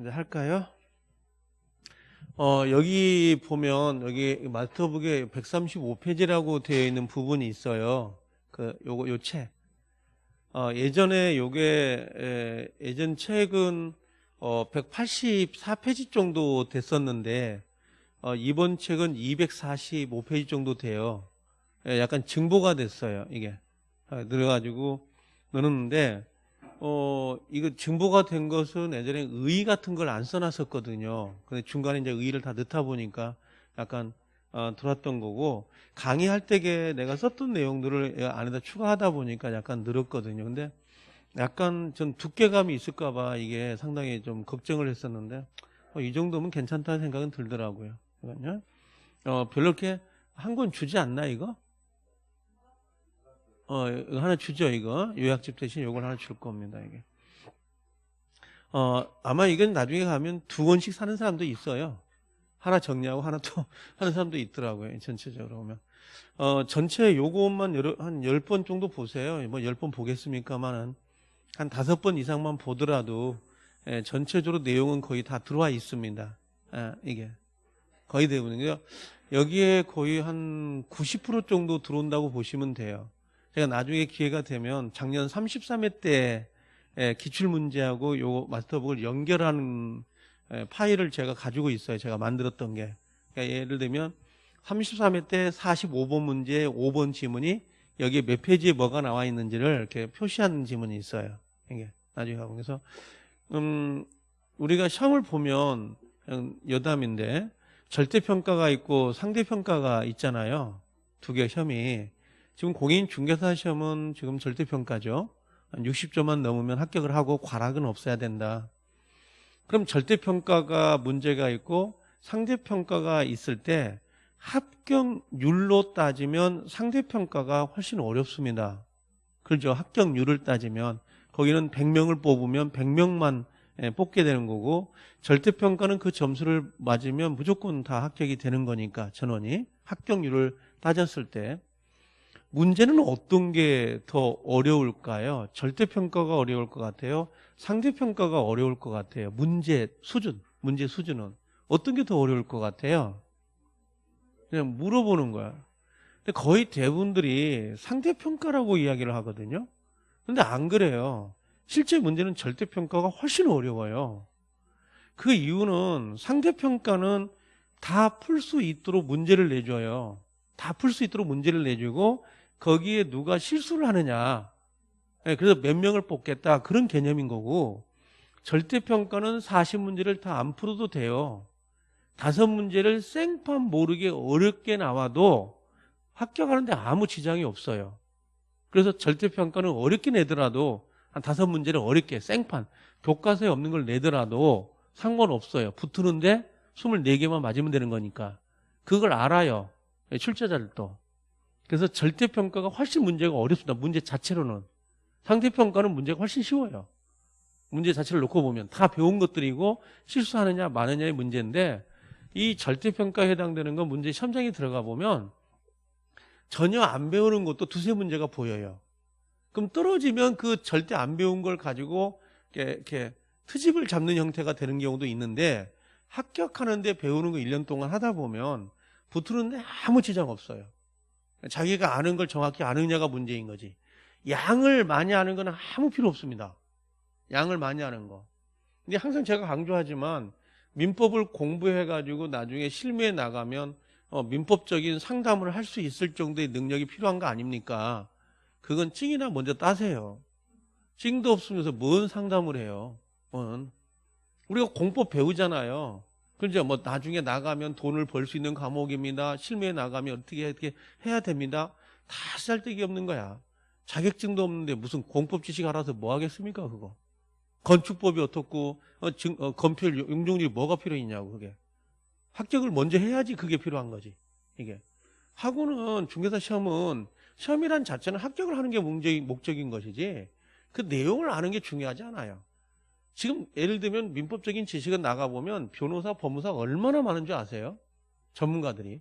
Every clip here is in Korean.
이제 할까요? 어, 여기 보면 여기 마스터북에 135페이지라고 되어 있는 부분이 있어요. 그 요거 요 책. 어, 예전에 요게 에, 예전 책은 어, 184페이지 정도 됐었는데 어, 이번 책은 245페이지 정도 돼요. 예, 약간 증보가 됐어요. 이게 어, 늘어가지고 늘었는데 어, 이거 증보가 된 것은 예전에 의 같은 걸 안 써놨었거든요. 근데 중간에 이제 의를 다 넣다 보니까 약간 어, 들었던 거고 강의할 때에 내가 썼던 내용들을 안에다 추가하다 보니까 약간 늘었거든요. 근데 약간 전 두께감이 있을까봐 이게 상당히 좀 걱정을 했었는데 어, 이 정도면 괜찮다는 생각은 들더라고요. 그러니까요. 어, 별로 이렇게 한 권 주지 않나 이거? 어, 하나 주죠 이거 요약집 대신 이걸 하나 줄 겁니다 이게. 어, 아마 이건 나중에 가면 두 권씩 사는 사람도 있어요. 하나 정리하고 하나 또 하는 사람도 있더라고요. 전체적으로 보면. 어, 전체 요것만 여러, 한 10번 정도 보세요. 뭐 10번 보겠습니까만은 한 다섯 번 이상만 보더라도 예, 전체적으로 내용은 거의 다 들어와 있습니다. 아, 이게 거의 대부분이요. 여기에 거의 한 90% 정도 들어온다고 보시면 돼요. 제가 나중에 기회가 되면 작년 33회 때 예, 기출문제하고 요 마스터북을 연결하는 예, 파일을 제가 가지고 있어요. 제가 만들었던 게. 그러니까 예를 들면 33회 때 45번 문제 5번 지문이 여기에 몇 페이지에 뭐가 나와 있는지를 이렇게 표시하는 지문이 있어요. 이게 나중에 가고 그래서 음 우리가 시험을 보면 여담인데 절대평가가 있고 상대평가가 있잖아요. 두 개 시험이 지금 공인 중개사 시험은 지금 절대평가죠. 60점만 넘으면 합격을 하고 과락은 없어야 된다. 그럼 절대평가가 문제가 있고 상대평가가 있을 때 합격률로 따지면 상대평가가 훨씬 어렵습니다. 그렇죠. 합격률을 따지면 거기는 100명을 뽑으면 100명만 예, 뽑게 되는 거고 절대평가는 그 점수를 맞으면 무조건 다 합격이 되는 거니까 전원이 합격률을 따졌을 때 문제는 어떤 게 더 어려울까요? 절대평가가 어려울 것 같아요? 상대평가가 어려울 것 같아요? 문제 수준, 문제 수준은 어떤 게 더 어려울 것 같아요? 그냥 물어보는 거야. 근데 거의 대부분들이 상대평가라고 이야기를 하거든요. 근데 안 그래요. 실제 문제는 절대평가가 훨씬 어려워요. 그 이유는 상대평가는 다 풀 수 있도록 문제를 내줘요. 다 풀 수 있도록 문제를 내주고 거기에 누가 실수를 하느냐. 예, 그래서 몇 명을 뽑겠다. 그런 개념인 거고 절대평가는 40문제를 다 안 풀어도 돼요. 다섯 문제를 생판 모르게 어렵게 나와도 합격하는데 아무 지장이 없어요. 그래서 절대평가는 어렵게 내더라도 한 다섯 문제를 어렵게 생판 교과서에 없는 걸 내더라도 상관없어요. 붙으는데 24개만 맞으면 되는 거니까 그걸 알아요. 출제자들도. 그래서 절대평가가 훨씬 문제가 어렵습니다. 문제 자체로는. 상대평가는 문제가 훨씬 쉬워요. 문제 자체를 놓고 보면 다 배운 것들이고 실수하느냐 마느냐의 문제인데 이 절대평가에 해당되는 건 문제 시험장에 들어가 보면 전혀 안 배우는 것도 두세 문제가 보여요. 그럼 떨어지면 그 절대 안 배운 걸 가지고 이렇게, 이렇게 트집을 잡는 형태가 되는 경우도 있는데 합격하는데 배우는 거 1년 동안 하다 보면 붙으는데 아무 지장 없어요. 자기가 아는 걸 정확히 아느냐가 문제인 거지. 양을 많이 아는 건 아무 필요 없습니다. 양을 많이 아는 거. 근데 항상 제가 강조하지만 민법을 공부해가지고 나중에 실무에 나가면 어, 민법적인 상담을 할 수 있을 정도의 능력이 필요한 거 아닙니까? 그건 찡이나 먼저 따세요. 찡도 없으면서 뭔 상담을 해요? 뭔. 우리가 공법 배우잖아요. 그죠? 뭐 나중에 나가면 돈을 벌 수 있는 과목입니다. 실무에 나가면 어떻게 어떻게 해야 됩니다. 다 쓸데기 없는 거야. 자격증도 없는데 무슨 공법 지식 알아서 뭐 하겠습니까? 그거. 건축법이 어떻고 어, 증, 어, 건필 용적률이 뭐가 필요했냐고 그게 합격을 먼저 해야지 그게 필요한 거지 이게 하고는 중개사 시험은 시험이란 자체는 합격을 하는 게 목적인 것이지 그 내용을 아는 게 중요하지 않아요 지금 예를 들면 민법적인 지식은 나가보면 변호사 법무사 얼마나 많은 줄 아세요 전문가들이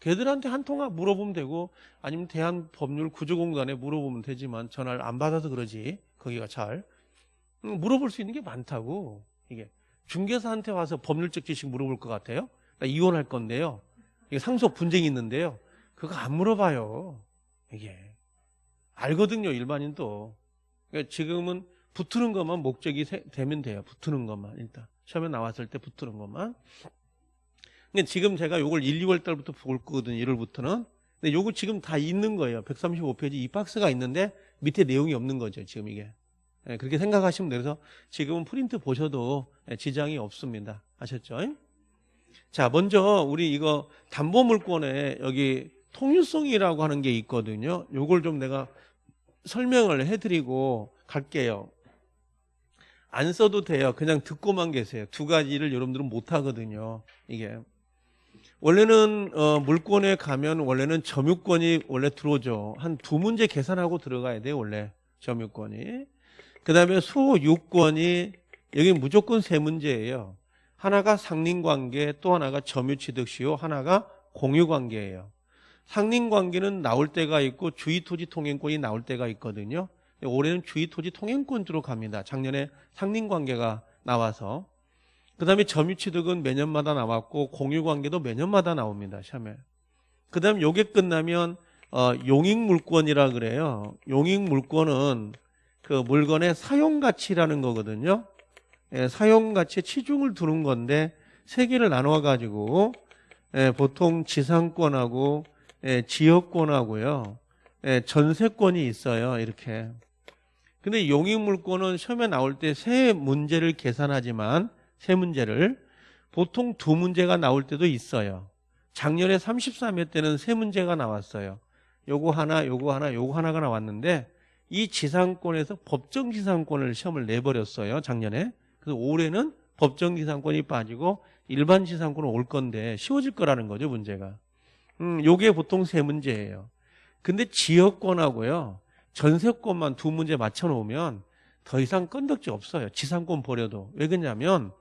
걔들한테 한 통화 물어보면 되고 아니면 대한법률구조공단에 물어보면 되지만 전화를 안 받아서 그러지 거기가 잘 물어볼 수 있는 게 많다고 이게 중개사한테 와서 법률적 지식 물어볼 것 같아요? 나 이혼할 건데요. 이게 상속 분쟁이 있는데요. 그거 안 물어봐요. 이게. 알거든요, 일반인도. 그러니까 지금은 붙는 것만 목적이 세- 되면 돼요. 붙는 것만 일단. 시험에 나왔을 때 붙는 것만. 근데 지금 제가 요걸 1, 2월 달부터 볼 거거든요. 1월부터는. 근데 요거 지금 다 있는 거예요. 135페이지 이 박스가 있는데 밑에 내용이 없는 거죠. 지금 이게. 예, 그렇게 생각하시면. 그래서 지금은 프린트 보셔도 예, 지장이 없습니다. 아셨죠? 자, 먼저 우리 이거 담보물권에 여기 통일성이라고 하는 게 있거든요. 요걸 좀 내가 설명을 해드리고 갈게요. 안 써도 돼요. 그냥 듣고만 계세요. 두 가지를 여러분들은 못 하거든요. 이게. 원래는 어, 물권에 가면 원래는 점유권이 원래 들어오죠. 한 두 문제 계산하고 들어가야 돼요. 원래 점유권이. 그 다음에 소유권이 여기 무조건 세 문제예요. 하나가 상린관계, 또 하나가 점유취득시효, 하나가 공유관계예요. 상린관계는 나올 때가 있고 주의토지 통행권이 나올 때가 있거든요. 올해는 주의토지 통행권 주로 갑니다. 작년에 상린관계가 나와서. 그 다음에 점유취득은 매년마다 나왔고 공유관계도 매년마다 나옵니다. 시험에. 그 다음에 요게 끝나면 어, 용익물권이라 그래요. 용익물권은 그 물건의 사용가치라는 거거든요. 예, 사용가치에 치중을 두는 건데 세 개를 나눠 가지고 예, 보통 지상권하고 예, 지역권하고요. 예, 전세권이 있어요. 이렇게. 근데 용익물권은 시험에 나올 때 세 문제를 계산하지만 세 문제를 보통 두 문제가 나올 때도 있어요. 작년에 33회 때는 세 문제가 나왔어요. 요거 하나, 요거 하나, 요거 하나가 나왔는데 이 지상권에서 법정 지상권을 시험을 내버렸어요. 작년에. 그래서 올해는 법정 지상권이 빠지고 일반 지상권은 올 건데 쉬워질 거라는 거죠, 문제가. 음, 요게 보통 세 문제예요. 근데 지역권하고요. 전세권만 두 문제 맞춰 놓으면 더 이상 건덕지 없어요. 지상권 버려도. 왜 그러냐면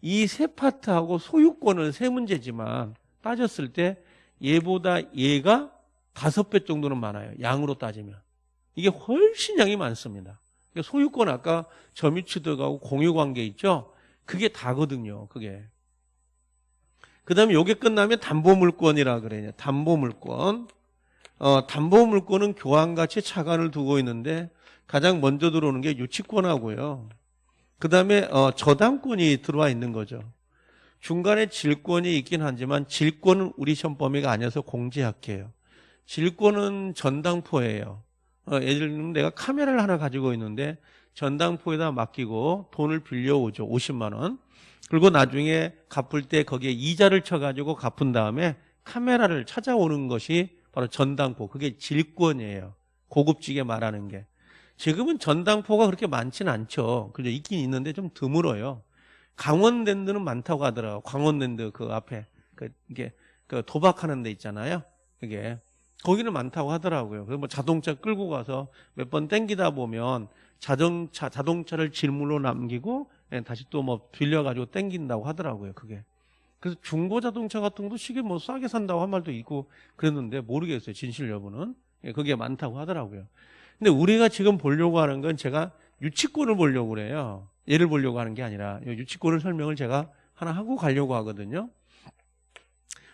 이 세 파트하고 소유권은 세 문제지만 따졌을 때 얘보다 얘가 다섯 배 정도는 많아요. 양으로 따지면. 이게 훨씬 양이 많습니다. 소유권 아까 점유취득하고 공유관계 있죠? 그게 다거든요. 그게. 그 다음에 요게 끝나면 담보물권이라 그래요. 담보물권. 어, 담보물권은 교환가치 차관을 두고 있는데 가장 먼저 들어오는 게 유치권하고요. 그 다음에 어, 저당권이 들어와 있는 거죠. 중간에 질권이 있긴 하지만 질권은 우리 시험 범위가 아니어서 공지할게요. 질권은 전당포예요. 어, 예를 들면 내가 카메라를 하나 가지고 있는데 전당포에다 맡기고 돈을 빌려오죠. 50만 원. 그리고 나중에 갚을 때 거기에 이자를 쳐가지고 갚은 다음에 카메라를 찾아오는 것이 바로 전당포. 그게 질권이에요. 고급지게 말하는 게. 지금은 전당포가 그렇게 많지는 않죠. 그죠? 있긴 있는데 좀 드물어요. 강원랜드는 많다고 하더라고요. 강원랜드 그 앞에 그 이게 그 도박하는 데 있잖아요. 그게 거기는 많다고 하더라고요. 그래서 뭐 자동차 끌고 가서 몇 번 땡기다 보면 자동차 자동차를 질물로 남기고 예, 다시 또 뭐 빌려가지고 땡긴다고 하더라고요. 그게. 그래서 중고 자동차 같은 것도 시계 뭐 싸게 산다고 한 말도 있고 그랬는데 모르겠어요. 진실 여부는. 예, 그게 많다고 하더라고요. 근데 우리가 지금 보려고 하는 건 제가 유치권을 보려고 그래요. 얘를 보려고 하는 게 아니라 이 유치권을 설명을 제가 하나 하고 가려고 하거든요.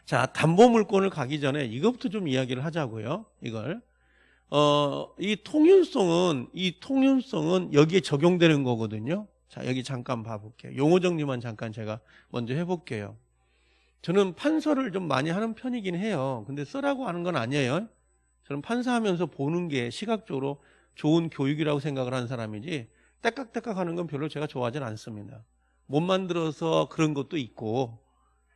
자, 담보물권을 가기 전에 이것부터 좀 이야기를 하자고요. 이걸. 어, 이 통윤성은, 이 통윤성은 여기에 적용되는 거거든요. 자, 여기 잠깐 봐 볼게요. 용어 정리만 잠깐 제가 먼저 해 볼게요. 저는 판서를 좀 많이 하는 편이긴 해요. 근데 쓰라고 하는 건 아니에요. 저는 판사하면서 보는 게 시각적으로 좋은 교육이라고 생각을 하는 사람이지 떼깍떼깍 하는 건 별로 제가 좋아하진 않습니다. 못 만들어서 그런 것도 있고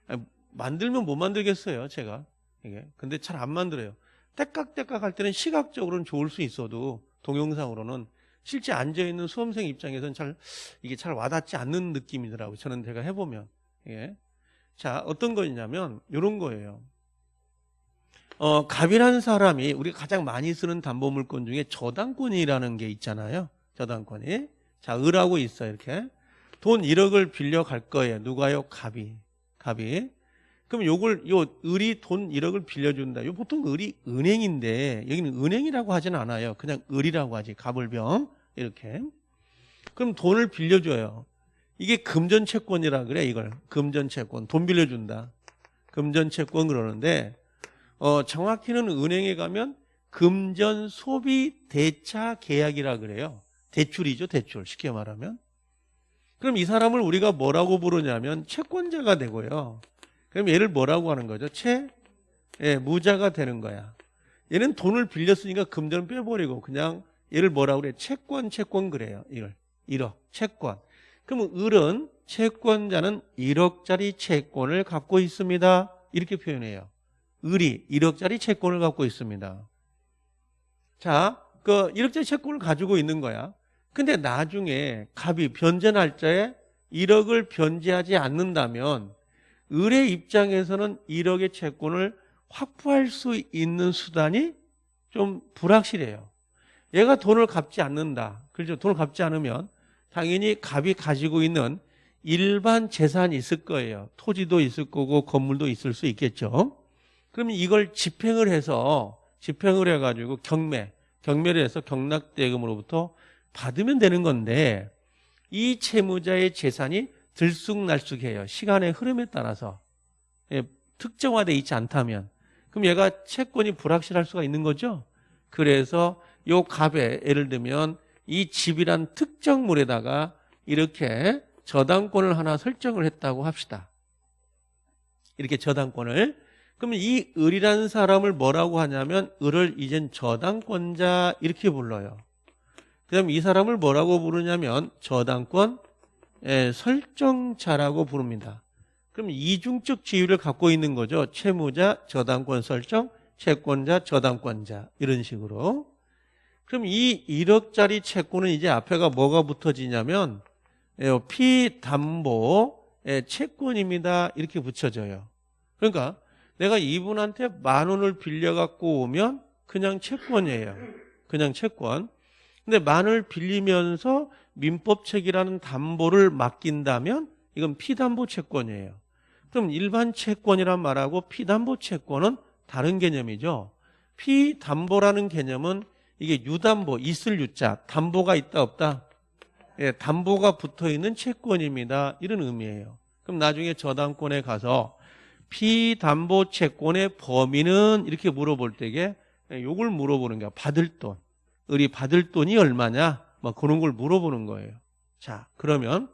아니, 만들면 못 만들겠어요, 제가. 이게. 근데 잘 안 만들어요. 떼깍떼깍 할 때는 시각적으로는 좋을 수 있어도 동영상으로는 실제 앉아 있는 수험생 입장에서는 잘 이게 잘 와닿지 않는 느낌이더라고요. 저는 제가 해보면. 예. 자, 어떤 거냐면 이런 거예요. 어, 갑이라는 사람이 우리가 가장 많이 쓰는 담보물권 중에 저당권이라는 게 있잖아요. 저당권이. 자, 을하고 있어요. 이렇게. 돈 1억을 빌려 갈 거예요. 누가요? 갑이. 갑이. 그럼 요걸 요 을이 돈 1억을 빌려준다. 요 보통 을이 은행인데 여기는 은행이라고 하진 않아요. 그냥 을이라고 하지. 갑을병 이렇게. 그럼 돈을 빌려줘요. 이게 금전 채권이라 그래 이걸. 금전 채권. 돈 빌려준다. 금전 채권 그러는데 어 정확히는 은행에 가면 금전 소비 대차 계약이라 그래요. 대출이죠 대출. 쉽게 말하면. 그럼 이 사람을 우리가 뭐라고 부르냐면 채권자가 되고요. 그럼 얘를 뭐라고 하는 거죠? 채 예, 무자가 되는 거야. 얘는 돈을 빌렸으니까 금전을 빼버리고 그냥 얘를 뭐라고 그래? 채권 채권 그래요 이걸. 1억. 채권 그러면 을은 채권자는 1억짜리 채권을 갖고 있습니다. 이렇게 표현해요. 을이 1억짜리 채권을 갖고 있습니다. 자, 그 1억짜리 채권을 가지고 있는 거야. 근데 나중에 갑이 변제 날짜에 1억을 변제하지 않는다면 을의 입장에서는 1억의 채권을 확보할 수 있는 수단이 좀 불확실해요. 얘가 돈을 갚지 않는다. 그렇죠? 돈을 갚지 않으면 당연히 갑이 가지고 있는 일반 재산이 있을 거예요. 토지도 있을 거고 건물도 있을 수 있겠죠. 그러면 이걸 집행을 해서 집행을 해가지고 경매, 경매를 해서 경락대금으로부터 받으면 되는 건데 이 채무자의 재산이 들쑥날쑥해요. 시간의 흐름에 따라서 예, 특정화되어 있지 않다면 그럼 얘가 채권이 불확실할 수가 있는 거죠. 그래서 요 갑에 예를 들면 이 집이란 특정물에다가 이렇게 저당권을 하나 설정을 했다고 합시다. 이렇게 저당권을. 그러면 이 을이라는 사람을 뭐라고 하냐면 을을 이젠 저당권자 이렇게 불러요. 그 다음에 이 사람을 뭐라고 부르냐면 저당권 예, 설정자라고 부릅니다. 그럼 이중적 지위를 갖고 있는 거죠. 채무자, 저당권 설정, 채권자, 저당권자 이런 식으로. 그럼 이 1억짜리 채권은 이제 앞에가 뭐가 붙어지냐면 예, 피담보 채권입니다. 이렇게 붙여져요. 그러니까 내가 이분한테 만 원을 빌려갖고 오면 그냥 채권이에요. 그냥 채권. 근데 만을 빌리면서 민법책이라는 담보를 맡긴다면 이건 피담보 채권이에요. 그럼 일반 채권이란 말하고 피담보 채권은 다른 개념이죠. 피담보라는 개념은 이게 유담보, 있을 유자, 담보가 있다 없다? 예, 담보가 붙어 있는 채권입니다. 이런 의미예요. 그럼 나중에 저당권에 가서 피담보 채권의 범위는 이렇게 물어볼 때게 예, 요걸 물어보는 거야. 받을 돈. 을이 받을 돈이 얼마냐? 뭐 그런 걸 물어보는 거예요. 자, 그러면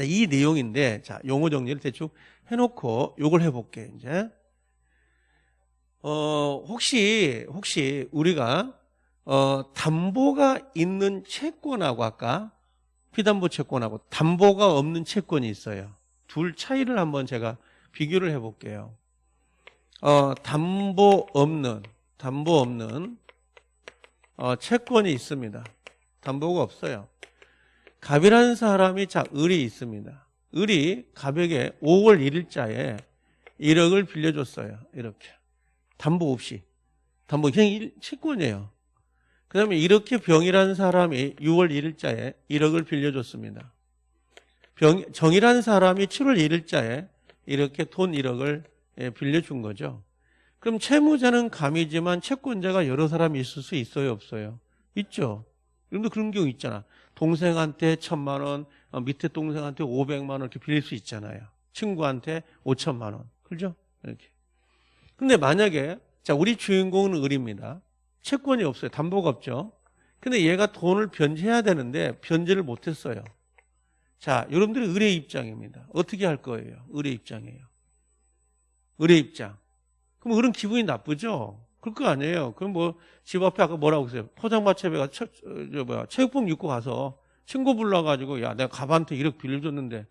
이 내용인데 자, 용어 정리를 대충 해 놓고 요걸 해 볼게, 이제. 어, 혹시 혹시 우리가 어, 담보가 있는 채권하고 아까 피담보 채권하고 담보가 없는 채권이 있어요. 둘 차이를 한번 제가 비교를 해볼게요. 어, 담보 없는 담보 없는 어, 채권이 있습니다. 담보가 없어요. 갑이라는 사람이 자 을이 있습니다. 을이 갑에게 5월 1일자에 1억을 빌려줬어요. 이렇게 담보 없이 담보 그냥 채권이에요. 그 다음에 이렇게 병이라는 사람이 6월 1일자에 1억을 빌려줬습니다. 병, 정이라는 사람이 7월 1일자에 이렇게 돈 1억을 예, 빌려준 거죠. 그럼 채무자는 감이지만 채권자가 여러 사람이 있을 수 있어요, 없어요? 있죠. 여러분도 그런 경우 있잖아. 동생한테 천만 원, 어, 밑에 동생한테 500만 원 이렇게 빌릴 수 있잖아요. 친구한테 5천만 원. 그죠? 이렇게. 근데 만약에 자, 우리 주인공은 을입니다. 채권이 없어요. 담보가 없죠. 근데 얘가 돈을 변제해야 되는데 변제를 못했어요. 자, 여러분들이 의뢰 입장입니다. 어떻게 할 거예요? 의뢰 입장이에요. 의뢰 입장. 그럼 그런 기분이 나쁘죠? 그럴 거 아니에요. 그럼 뭐 집 앞에 아까 뭐라고 했어요? 포장마차에 가 저, 저 뭐야 체육복 입고 가서 친구 불러가지고 야 내가 가방한테 1억 빌려줬는데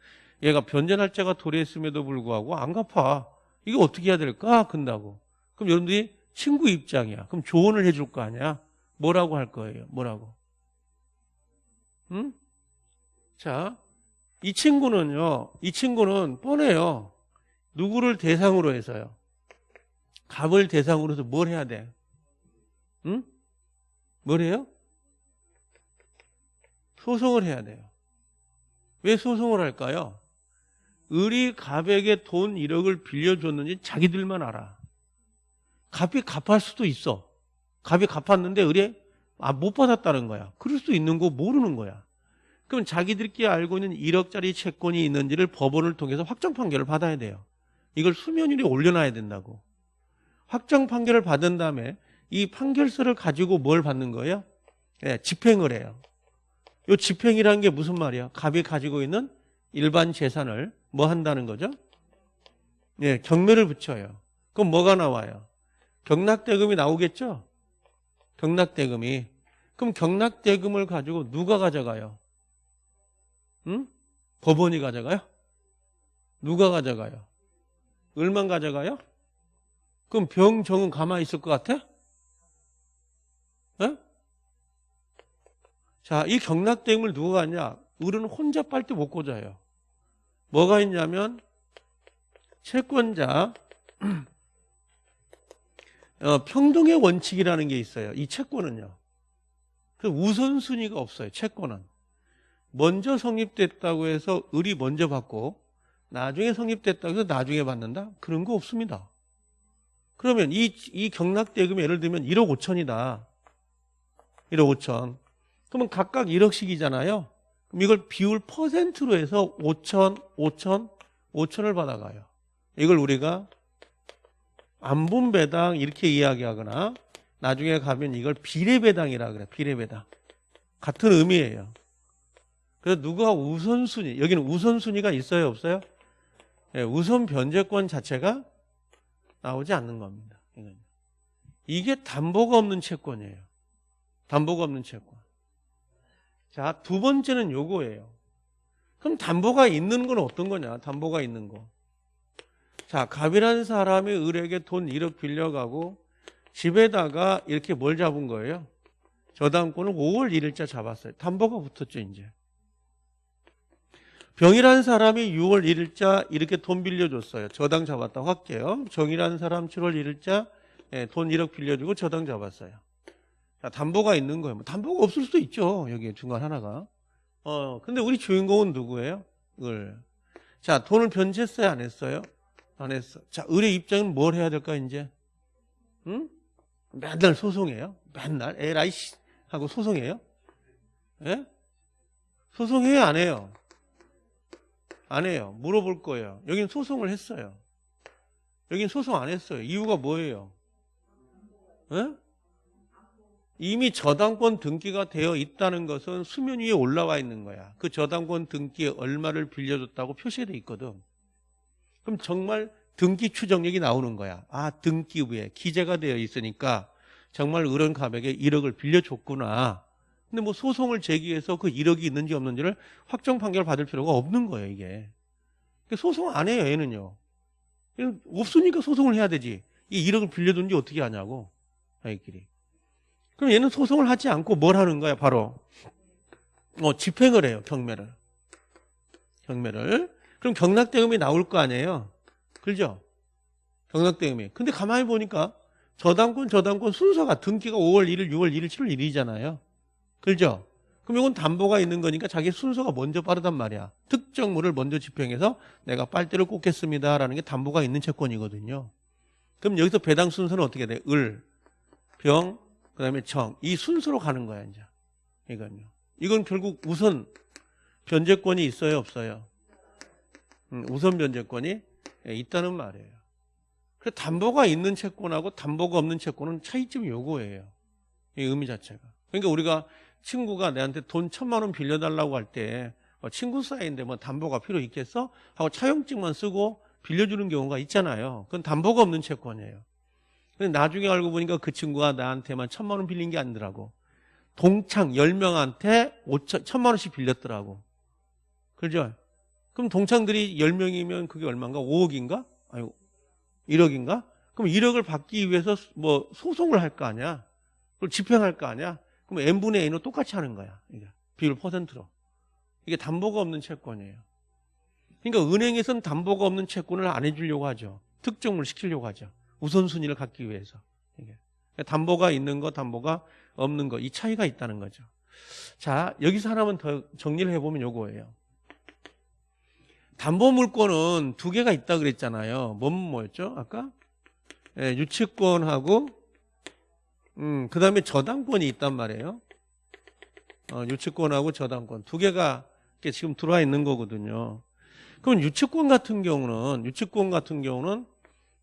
얘가 변제 날짜가 도래했음에도 불구하고 안 갚아. 이게 어떻게 해야 될까? 근다고. 그럼 여러분들이 친구 입장이야. 그럼 조언을 해줄 거 아니야? 뭐라고 할 거예요? 뭐라고? 응? 자, 이 친구는요, 이 친구는 뻔해요. 누구를 대상으로 해서요? 갑을 대상으로 해서 뭘 해야 돼? 응? 뭘 해요? 소송을 해야 돼요. 왜 소송을 할까요? 을이 갑에게 돈 1억을 빌려줬는지 자기들만 알아. 갑이 갚을 수도 있어. 갑이 갚았는데 의뢰 아, 못 받았다는 거야. 그럴 수 있는 거 모르는 거야. 그럼 자기들끼리 알고 있는 1억짜리 채권이 있는지를 법원을 통해서 확정 판결을 받아야 돼요. 이걸 수면율에 올려놔야 된다고. 확정 판결을 받은 다음에 이 판결서를 가지고 뭘 받는 거예요? 예, 집행을 해요. 이 집행이라는 게 무슨 말이야? 갑이 가지고 있는 일반 재산을 뭐 한다는 거죠? 예, 경매를 붙여요. 그럼 뭐가 나와요? 경락대금이 나오겠죠? 경락대금이. 그럼 경락대금을 가지고 누가 가져가요? 응? 법원이 가져가요? 누가 가져가요? 을만 가져가요? 그럼 병정은 가만히 있을 것 같아? 에? 자, 이 경락대금을 누가 가냐? 을은 혼자 빨대 못 꽂아요. 뭐가 있냐면 채권자 어, 평등의 원칙이라는 게 있어요. 이 채권은요. 그 우선순위가 없어요. 채권은. 먼저 성립됐다고 해서 을이 먼저 받고 나중에 성립됐다고 해서 나중에 받는다? 그런 거 없습니다. 그러면 이, 이 경락대금이 예를 들면 1억 5천이다. 1억 5천. 그러면 각각 1억씩이잖아요. 그럼 이걸 비율 퍼센트로 해서 5천, 5천, 5천을 받아가요. 이걸 우리가 안분배당 이렇게 이야기하거나 나중에 가면 이걸 비례배당이라 그래. 비례배당. 같은 의미예요. 그래서 누가 우선순위, 여기는 우선순위가 있어요, 없어요? 예, 우선 변제권 자체가 나오지 않는 겁니다. 이게 담보가 없는 채권이에요. 담보가 없는 채권. 자, 두 번째는 요거예요. 그럼 담보가 있는 건 어떤 거냐? 담보가 있는 거. 자, 갑이라는 사람이 을에게 돈 1억 빌려가고 집에다가 이렇게 뭘 잡은 거예요? 저당권을 5월 1일자 잡았어요. 담보가 붙었죠, 이제. 병이라는 사람이 6월 1일자 이렇게 돈 빌려줬어요. 저당 잡았다 확게요. 정이라는 사람 7월 1일자 예, 돈 1억 빌려주고 저당 잡았어요. 자, 담보가 있는 거예요. 뭐 담보가 없을 수도 있죠. 여기 중간 하나가. 어, 근데 우리 주인공은 누구예요? 을. 자, 돈을 변제했어요? 안 했어요? 안 했어. 자, 을의 입장은 뭘 해야 될까, 이제? 응? 맨날 소송해요? 맨날? 에라이, 씨. 하고 소송해요? 예? 소송해요? 안 해요? 안 해요. 물어볼 거예요. 여긴 소송을 했어요. 여긴 소송 안 했어요. 이유가 뭐예요? 에? 이미 저당권 등기가 되어 있다는 것은 수면 위에 올라와 있는 거야. 그 저당권 등기에 얼마를 빌려줬다고 표시돼 있거든. 그럼 정말 등기 추정력이 나오는 거야. 아, 등기부에 기재가 되어 있으니까 정말 을은 가백에 1억을 빌려줬구나. 근데 뭐 소송을 제기해서 그 1억이 있는지 없는지를 확정 판결 받을 필요가 없는 거예요, 이게. 소송 안 해요, 얘는요. 없으니까 소송을 해야 되지. 이 1억을 빌려둔지 어떻게 하냐고. 아이끼리. 그럼 얘는 소송을 하지 않고 뭘 하는 거야, 바로. 어, 집행을 해요, 경매를. 경매를. 그럼 경락대금이 나올 거 아니에요? 그죠? 경락대금이. 근데 가만히 보니까 저당권, 저당권 순서가 등기가 5월 1일, 6월 1일, 7월 1일이잖아요. 그죠? 그럼 이건 담보가 있는 거니까 자기 순서가 먼저 빠르단 말이야. 특정물을 먼저 집행해서 내가 빨대를 꽂겠습니다라는 게 담보가 있는 채권이거든요. 그럼 여기서 배당 순서는 어떻게 돼? 을, 병, 그 다음에 정. 이 순서로 가는 거야, 이제. 이건요. 이건 결국 우선 변제권이 있어요, 없어요? 음, 우선 변제권이 예, 있다는 말이에요. 그 담보가 있는 채권하고 담보가 없는 채권은 차이점이 요거예요. 이 의미 자체가. 그러니까 우리가 친구가 내한테 돈 천만 원 빌려달라고 할때 어, 친구 사이인데 뭐 담보가 필요 있겠어? 하고 차용증만 쓰고 빌려주는 경우가 있잖아요. 그건 담보가 없는 채권이에요. 근데 나중에 알고 보니까 그 친구가 나한테만 천만 원 빌린 게 아니더라고. 동창 10명한테 5천, 천만 원씩 빌렸더라고. 그죠? 그럼 동창들이 10명이면 그게 얼마인가? 5억인가? 아니, 1억인가? 그럼 1억을 받기 위해서 뭐 소송을 할 거 아니야? 그걸 집행할 거 아니야? 그럼 n분의 a는 똑같이 하는 거야. 이게 비율 퍼센트로. 이게 담보가 없는 채권이에요. 그러니까 은행에서는 담보가 없는 채권을 안 해주려고 하죠. 특정을 시키려고 하죠. 우선순위를 갖기 위해서. 이게. 담보가 있는 거, 담보가 없는 거, 이 차이가 있다는 거죠. 자, 여기서 하나만 더 정리를 해보면 요거예요. 담보 물권은 두 개가 있다 그랬잖아요. 뭔 뭐였죠? 아까? 예, 유치권하고 음, 그 다음에 저당권이 있단 말이에요. 어, 유치권하고 저당권 두 개가 지금 들어와 있는 거거든요. 그럼 유치권 같은 경우는 유치권 같은 경우는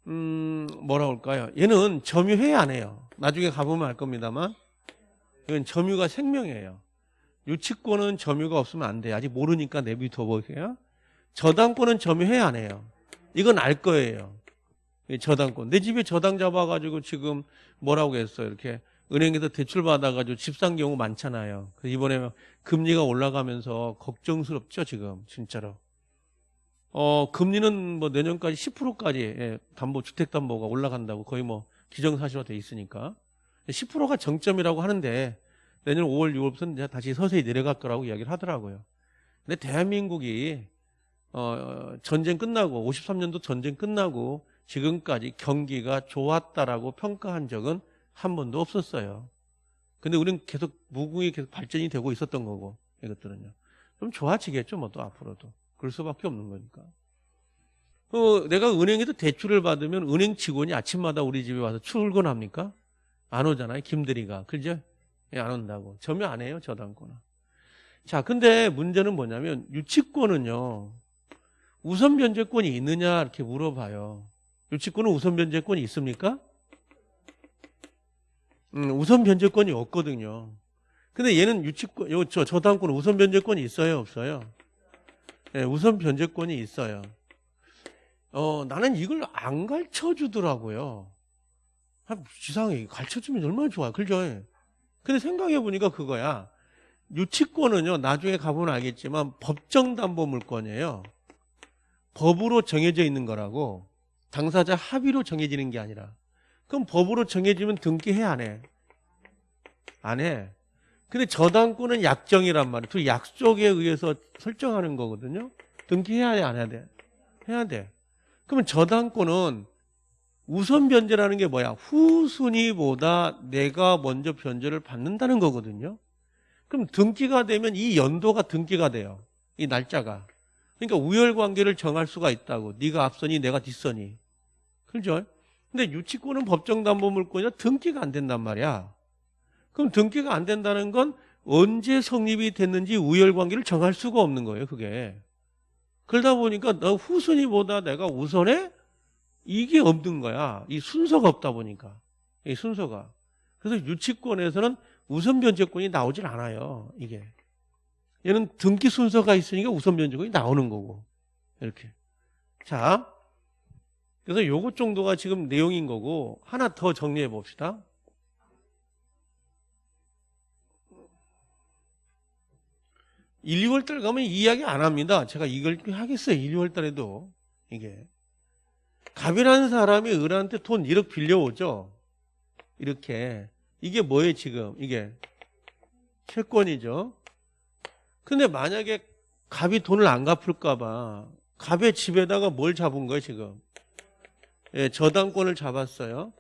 음 뭐라 할까요? 얘는 점유해 안 해요. 나중에 가보면 알 겁니다만 이건 점유가 생명이에요. 유치권은 점유가 없으면 안 돼. 아직 모르니까 내비둬 보세요. 저당권은 점유해 안 해요. 이건 알 거예요. 이 저당권. 내 집에 저당 잡아가지고 지금 뭐라고 했어요. 이렇게 은행에서 대출 받아가지고 집 산 경우 많잖아요. 이번에 금리가 올라가면서 걱정스럽죠, 지금 진짜로. 어 금리는 뭐 내년까지 10%까지 예, 담보 주택 담보가 올라간다고 거의 뭐 기정사실화 돼 있으니까 10%가 정점이라고 하는데 내년 5월 6월부터는 다시 서서히 내려갈 거라고 이야기를 하더라고요. 근데 대한민국이 어 전쟁 끝나고 53년도 전쟁 끝나고 지금까지 경기가 좋았다라고 평가한 적은 한 번도 없었어요. 근데 우리는 계속 무궁히 계속 발전이 되고 있었던 거고 이것들은요. 좀 좋아지겠죠, 뭐 또 앞으로도. 그럴 수밖에 없는 거니까. 어, 내가 은행에서 대출을 받으면 은행 직원이 아침마다 우리 집에 와서 출근합니까? 안 오잖아요, 김대리가. 그죠? 예, 안 온다고. 점유 안 해요, 저당권은. 자, 근데 문제는 뭐냐면 유치권은요. 우선 변제권이 있느냐 이렇게 물어봐요. 유치권은 우선 변제권이 있습니까? 음, 우선 변제권이 없거든요. 근데 얘는 유치권, 요, 저, 저당권은 우선 변제권이 있어요, 없어요? 네, 우선 변제권이 있어요. 어, 나는 이걸 안 가르쳐 주더라고요. 아, 이상해. 가르쳐 주면 얼마나 좋아. 그죠? 근데 생각해 보니까 그거야. 유치권은요, 나중에 가보면 알겠지만 법정담보물권이에요. 법으로 정해져 있는 거라고 당사자 합의로 정해지는 게 아니라 그럼 법으로 정해지면 등기해 안 해? 안 해. 근데 저당권은 약정이란 말이에요. 그 약속에 의해서 설정하는 거거든요. 등기해야 돼, 안 해야 돼? 해야 돼. 그러면 저당권은 우선 변제라는 게 뭐야? 후순위보다 내가 먼저 변제를 받는다는 거거든요. 그럼 등기가 되면 이 연도가 등기가 돼요. 이 날짜가. 그러니까 우열 관계를 정할 수가 있다고. 네가 앞서니 내가 뒷서니. 그렇죠? 근데 유치권은 법정담보물권이라 등기가 안 된단 말이야. 그럼 등기가 안 된다는 건 언제 성립이 됐는지 우열 관계를 정할 수가 없는 거예요, 그게. 그러다 보니까 너 후순위보다 내가 우선에 이게 없는 거야. 이 순서가 없다 보니까. 이 순서가. 그래서 유치권에서는 우선 변제권이 나오질 않아요, 이게. 얘는 등기 순서가 있으니까 우선 변제권이 나오는 거고. 이렇게. 자. 그래서 요것 정도가 지금 내용인 거고, 하나 더 정리해 봅시다. 1, 2월 달 가면 이야기 안 합니다. 제가 이걸 하겠어요. 1, 2월 달에도. 이게. 갑이라는 사람이 을한테 돈 1억 빌려오죠. 이렇게. 이게 뭐예요, 지금? 이게. 채권이죠. 근데 만약에 갑이 돈을 안 갚을까 봐 갑의 집에다가 뭘 잡은 거예요, 지금? 예, 저당권을 잡았어요.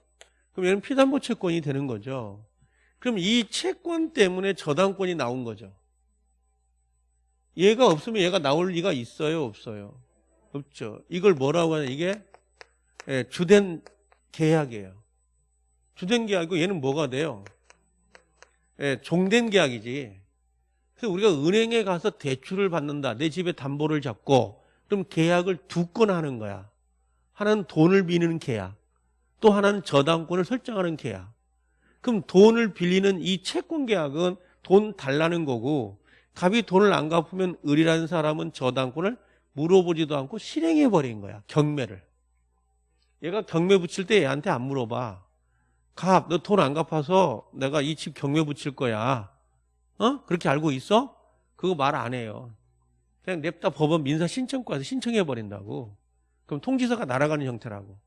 그럼 얘는 피담보 채권이 되는 거죠. 그럼 이 채권 때문에 저당권이 나온 거죠. 얘가 없으면 얘가 나올 리가 있어요, 없어요? 없죠. 이걸 뭐라고 하냐? 이게 예, 주된 계약이에요. 주된 계약이고 얘는 뭐가 돼요? 예, 종된 계약이지. 그래서 우리가 은행에 가서 대출을 받는다. 내 집에 담보를 잡고 그럼 계약을 두 건 하는 거야. 하나는 돈을 비는 계약. 또 하나는 저당권을 설정하는 계약. 그럼 돈을 빌리는 이 채권 계약은 돈 달라는 거고 갑이 돈을 안 갚으면 을이라는 사람은 저당권을 물어보지도 않고 실행해 버린 거야. 경매를. 얘가 경매 붙일 때 얘한테 안 물어봐. 갑, 너 돈 안 갚아서 내가 이 집 경매 붙일 거야. 어? 그렇게 알고 있어? 그거 말 안 해요. 그냥 냅다 법원 민사 신청과에서 신청해 버린다고. 그럼 통지서가 날아가는 형태라고.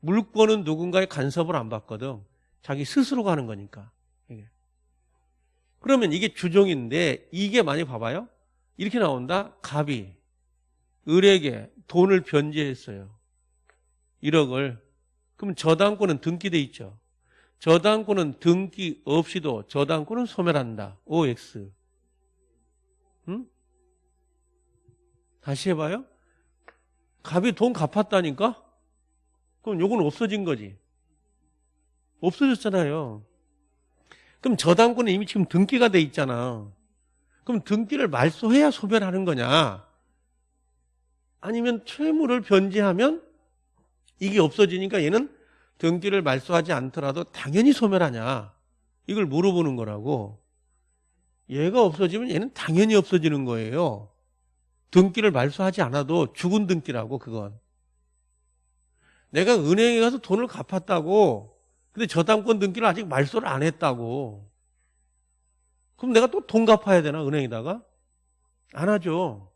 물권은 누군가의 간섭을 안 받거든. 자기 스스로 가는 거니까. 이게. 그러면 이게 주종인데 이게 많이 봐봐요. 이렇게 나온다. 갑이 을에게 돈을 변제했어요. 1억을. 그럼 저당권은 등기돼 있죠. 저당권은 등기 없이도 저당권은 소멸한다. OX. 응? 다시 해봐요. 갑이 돈 갚았다니까? 그럼 요건 없어진 거지. 없어졌잖아요. 그럼 저당권은 이미 지금 등기가 돼 있잖아. 그럼 등기를 말소해야 소멸하는 거냐? 아니면 채무를 변제하면 이게 없어지니까 얘는 등기를 말소하지 않더라도 당연히 소멸하냐? 이걸 물어보는 거라고. 얘가 없어지면 얘는 당연히 없어지는 거예요. 등기를 말소하지 않아도 죽은 등기라고 그건. 내가 은행에 가서 돈을 갚았다고 근데 저당권 등기를 아직 말소를 안 했다고. 그럼 내가 또 돈 갚아야 되나 은행에다가? 안 하죠.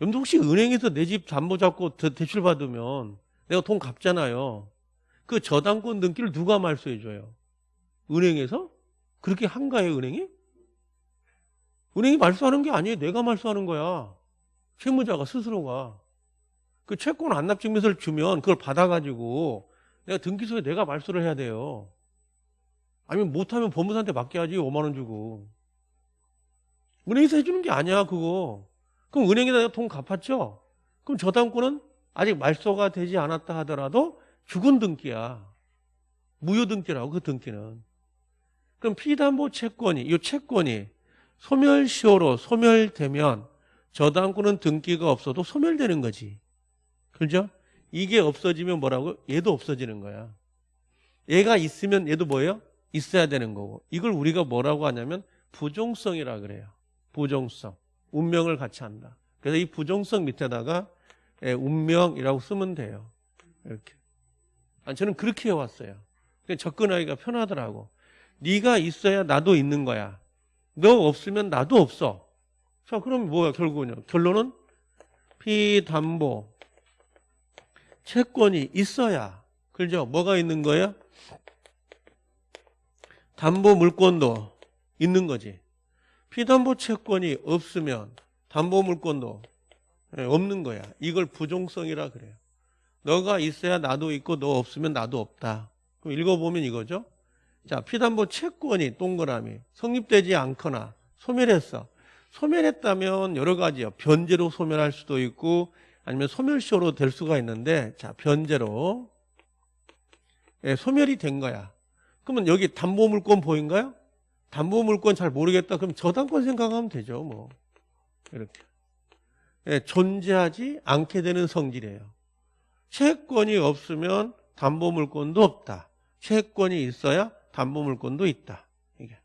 여러분들 혹시 은행에서 내 집 담보 잡고 대- 대출 받으면 내가 돈 갚잖아요. 그 저당권 등기를 누가 말소해 줘요? 은행에서? 그렇게 한가해요 은행이? 은행이 말소하는 게 아니에요. 내가 말소하는 거야. 채무자가 스스로가. 그 채권 안납증명서를 주면 그걸 받아가지고 내가 등기소에 내가 말소를 해야 돼요. 아니면 못하면 법무사한테 맡겨야지 5만 원 주고. 은행에서 해주는 게 아니야 그거. 그럼 은행에다 돈 갚았죠? 그럼 저당권은 아직 말소가 되지 않았다 하더라도 죽은 등기야. 무효 등기라고 그 등기는. 그럼 피담보 채권이 이 채권이 소멸시효로 소멸되면 저당권은 등기가 없어도 소멸되는 거지. 그죠? 이게 없어지면 뭐라고? 얘도 없어지는 거야. 얘가 있으면 얘도 뭐예요? 있어야 되는 거고. 이걸 우리가 뭐라고 하냐면 부종성이라 그래요. 부종성. 운명을 같이 한다. 그래서 이 부종성 밑에다가 예, 운명이라고 쓰면 돼요. 이렇게. 아니, 저는 그렇게 해왔어요. 그러니까 접근하기가 편하더라고. 네가 있어야 나도 있는 거야. 너 없으면 나도 없어. 자, 그럼 뭐야, 결국은요? 결론은 피담보 채권이 있어야. 그죠? 뭐가 있는 거예요? 담보 물권도 있는 거지. 피담보 채권이 없으면 담보 물권도 예, 없는 거야. 이걸 부종성이라 그래요. 너가 있어야 나도 있고 너 없으면 나도 없다. 그럼 읽어보면 이거죠. 자, 피담보 채권이 동그라미 성립되지 않거나 소멸했어. 소멸했다면 여러 가지요. 변제로 소멸할 수도 있고 아니면 소멸시효로 될 수가 있는데 자, 변제로 예, 소멸이 된 거야. 그러면 여기 담보물권 보인가요? 담보물권 잘 모르겠다. 그럼 저당권 생각하면 되죠. 뭐 이렇게 예, 존재하지 않게 되는 성질이에요. 채권이 없으면 담보물권도 없다. 채권이 있어야 담보물권도 있다. 이게.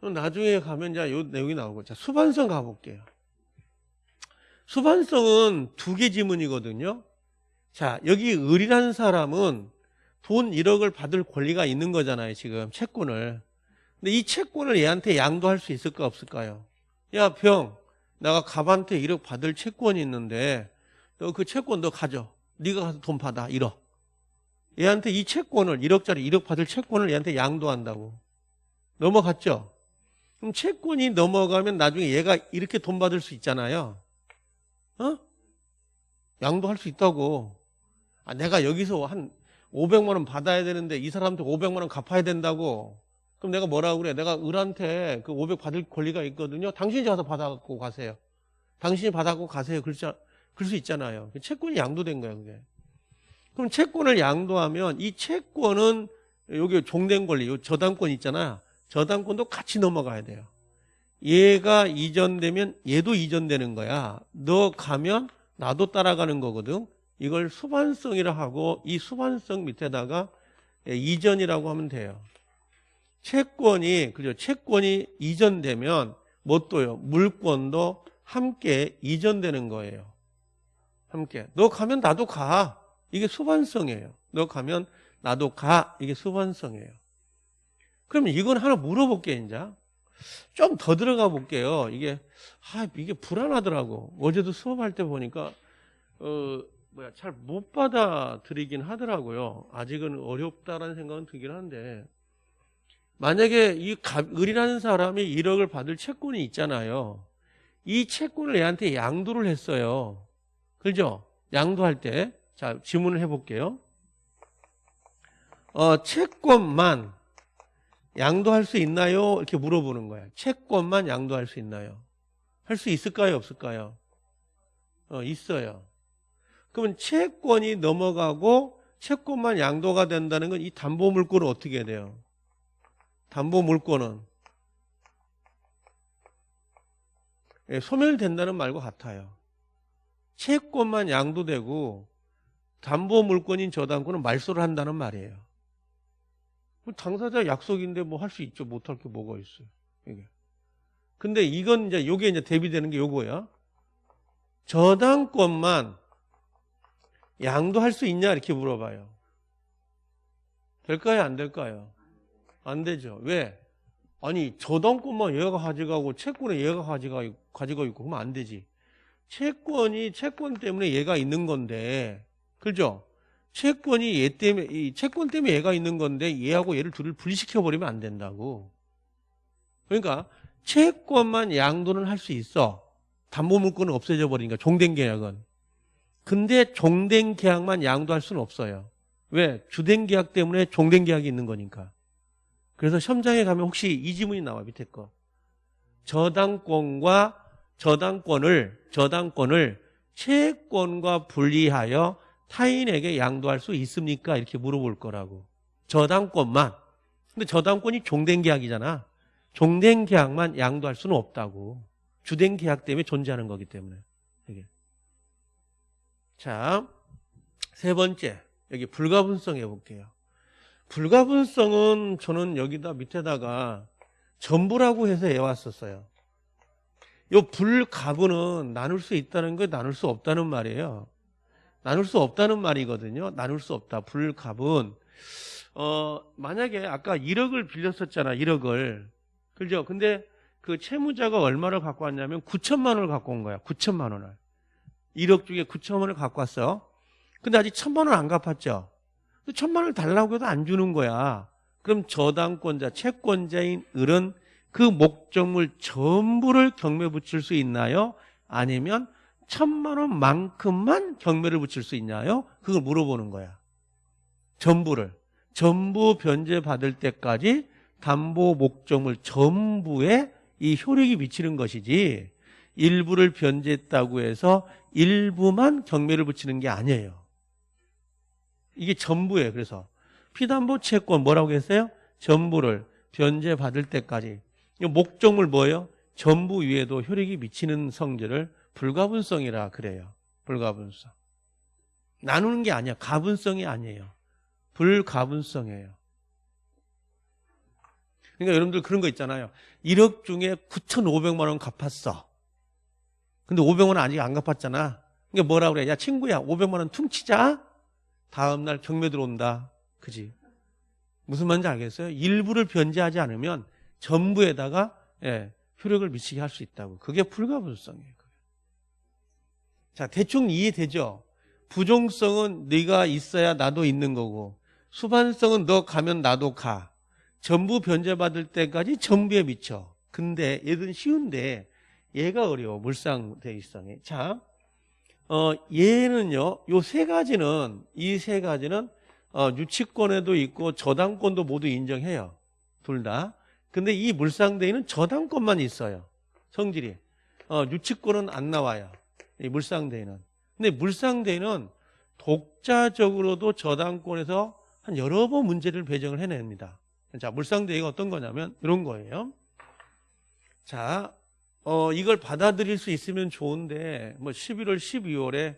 나중에 가면 이제 요 내용이 나오고 자 수반성 가볼게요. 수반성은 두 개 지문이거든요. 자 여기 을이라는 사람은 돈 1억을 받을 권리가 있는 거잖아요. 지금 채권을. 근데 이 채권을 얘한테 양도할 수 있을까 없을까요? 야 병, 내가 갑한테 1억 받을 채권이 있는데 너 그 채권 너 가져. 네가 가서 돈 받아 1억. 얘한테 이 채권을 1억짜리 1억 받을 채권을 얘한테 양도한다고. 넘어갔죠? 그럼 채권이 넘어가면 나중에 얘가 이렇게 돈 받을 수 있잖아요. 어? 양도할 수 있다고. 아, 내가 여기서 한 500만 원 받아야 되는데 이 사람한테 500만 원 갚아야 된다고. 그럼 내가 뭐라고 그래? 내가 을한테 그 500 받을 권리가 있거든요. 당신이 가서 받아갖고 가세요. 당신이 받아갖고 가세요. 수, 그럴 수 있잖아요. 채권이 양도된 거야, 그게. 그럼 채권을 양도하면 이 채권은 여기 종된 권리, 요 저당권 있잖아. 저당권도 같이 넘어가야 돼요. 얘가 이전되면 얘도 이전되는 거야. 너 가면 나도 따라가는 거거든. 이걸 수반성이라 하고 이 수반성 밑에다가 이전이라고 하면 돼요. 채권이 그죠? 채권이 이전되면 뭣도요? 물권도 함께 이전되는 거예요. 함께. 너 가면 나도 가. 이게 수반성이에요. 너 가면 나도 가. 이게 수반성이에요. 그러면 이건 하나 물어볼게 이제. 좀 더 들어가 볼게요. 이게 아 이게 불안하더라고. 어제도 수업할 때 보니까 어 뭐야 잘 못 받아들이긴 하더라고요. 아직은 어렵다라는 생각은 들긴 한데 만약에 이 을이라는 사람이 1억을 받을 채권이 있잖아요. 이 채권을 얘한테 양도를 했어요. 그죠? 양도할 때. 자, 질문을 해볼게요. 어, 채권만 양도할 수 있나요? 이렇게 물어보는 거야. 채권만 양도할 수 있나요? 할 수 있을까요? 없을까요? 어, 있어요. 그러면 채권이 넘어가고 채권만 양도가 된다는 건 이 담보 물권은 어떻게 돼요? 담보 물권은 예, 소멸된다는 말과 같아요. 채권만 양도되고 담보 물권인 저당권은 말소를 한다는 말이에요. 뭐 당사자 약속인데 뭐 할 수 있죠. 못할 게 뭐가 있어요. 이게. 근데 이건 이제 요게 이제 대비되는 게 요거야. 저당권만 양도할 수 있냐 이렇게 물어봐요. 될까요? 안 될까요? 안 되죠. 왜? 아니 저당권만 얘가 가져가고 채권에 얘가 가져가 가지고 있고 그러면 안 되지. 채권이 채권 때문에 얘가 있는 건데, 그죠? 채권이 얘 때문에 이 채권 때문에 얘가 있는 건데 얘하고 얘를 둘을 분리시켜 버리면 안 된다고. 그러니까 채권만 양도는 할 수 있어. 담보물권은 없어져 버리니까 종된 계약은. 근데 종된 계약만 양도할 수는 없어요. 왜? 주된 계약 때문에 종된 계약이 있는 거니까. 그래서 시험장에 가면 혹시 이 지문이 나와 밑에 거. 저당권과 저당권을 저당권을 채권과 분리하여 타인에게 양도할 수 있습니까? 이렇게 물어볼 거라고. 저당권만. 근데 저당권이 종된 계약이잖아. 종된 계약만 양도할 수는 없다고. 주된 계약 때문에 존재하는 거기 때문에. 이게. 자, 세 번째. 여기 불가분성 해볼게요. 불가분성은 저는 여기다 밑에다가 전부라고 해서 해왔었어요. 요 불가분은 나눌 수 있다는 거 나눌 수 없다는 말이에요. 나눌 수 없다는 말이거든요. 나눌 수 없다. 불가분. 어, 만약에 아까 1억을 빌렸었잖아. 1억을. 그죠? 근데 그 채무자가 얼마를 갖고 왔냐면 9천만 원을 갖고 온 거야. 9천만 원을. 1억 중에 9천만 원을 갖고 왔어. 근데 아직 천만 원 안 갚았죠. 천만 원을 달라고 해도 안 주는 거야. 그럼 저당권자, 채권자인 을은 그 목적물 전부를 경매 붙일 수 있나요? 아니면 천만 원만큼만 경매를 붙일 수 있나요? 그걸 물어보는 거야. 전부를. 전부 변제 받을 때까지 담보 목적물 전부에 이 효력이 미치는 것이지 일부를 변제했다고 해서 일부만 경매를 붙이는 게 아니에요. 이게 전부예요. 그래서 피담보 채권 뭐라고 했어요? 전부를 변제 받을 때까지 목적물 뭐예요? 전부 위에도 효력이 미치는 성질을 불가분성이라 그래요. 불가분성. 나누는 게 아니야. 가분성이 아니에요. 불가분성이에요. 그러니까 여러분들 그런 거 있잖아요. 1억 중에 9,500만 원 갚았어. 근데 500만 원 아직 안 갚았잖아. 그러니까 뭐라 그래? 야 친구야 500만 원 퉁치자. 다음 날 경매 들어온다. 그지? 무슨 말인지 알겠어요? 일부를 변제하지 않으면 전부에다가 예, 효력을 미치게 할 수 있다고. 그게 불가분성이에요. 자, 대충 이해되죠? 부종성은 네가 있어야 나도 있는 거고 수반성은 너 가면 나도 가. 전부 변제받을 때까지 전부에 미쳐. 근데 얘는 쉬운데 얘가 어려워. 물상 대위성이. 자, 어, 얘는요. 요 세 가지는 이 세 가지는 어, 유치권에도 있고 저당권도 모두 인정해요. 둘 다. 근데 이 물상대위는 저당권만 있어요. 성질이. 어, 유치권은 안 나와요. 이 물상대위는. 근데 물상대위는 독자적으로도 저당권에서 한 여러 번 문제를 배정을 해냅니다. 자, 물상대위가 어떤 거냐면 이런 거예요. 자, 어, 이걸 받아들일 수 있으면 좋은데 뭐 11월, 12월에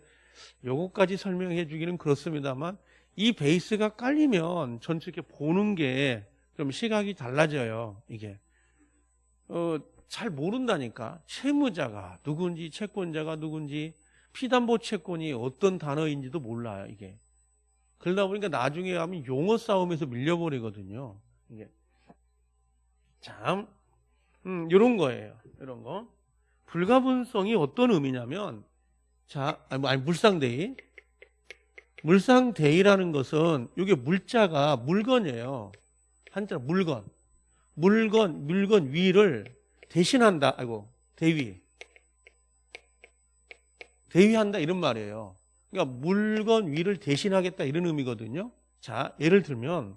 요거까지 설명해 주기는 그렇습니다만 이 베이스가 깔리면 전체 이렇게 보는 게 좀 시각이 달라져요. 이게 어, 잘 모른다니까 채무자가 누군지 채권자가 누군지 피담보 채권이 어떤 단어인지도 몰라요. 이게 그러다 보니까 나중에 하면 용어 싸움에서 밀려버리거든요. 이게 참 음, 이런 거예요. 이런 거 불가분성이 어떤 의미냐면 자 아니, 아니 물상대의 물상대의라는 것은 이게 물자가 물건이에요. 한자 물건. 물건, 물건 위를 대신한다. 아이고, 대위. 대위한다 이런 말이에요. 그러니까 물건 위를 대신하겠다 이런 의미거든요. 자, 예를 들면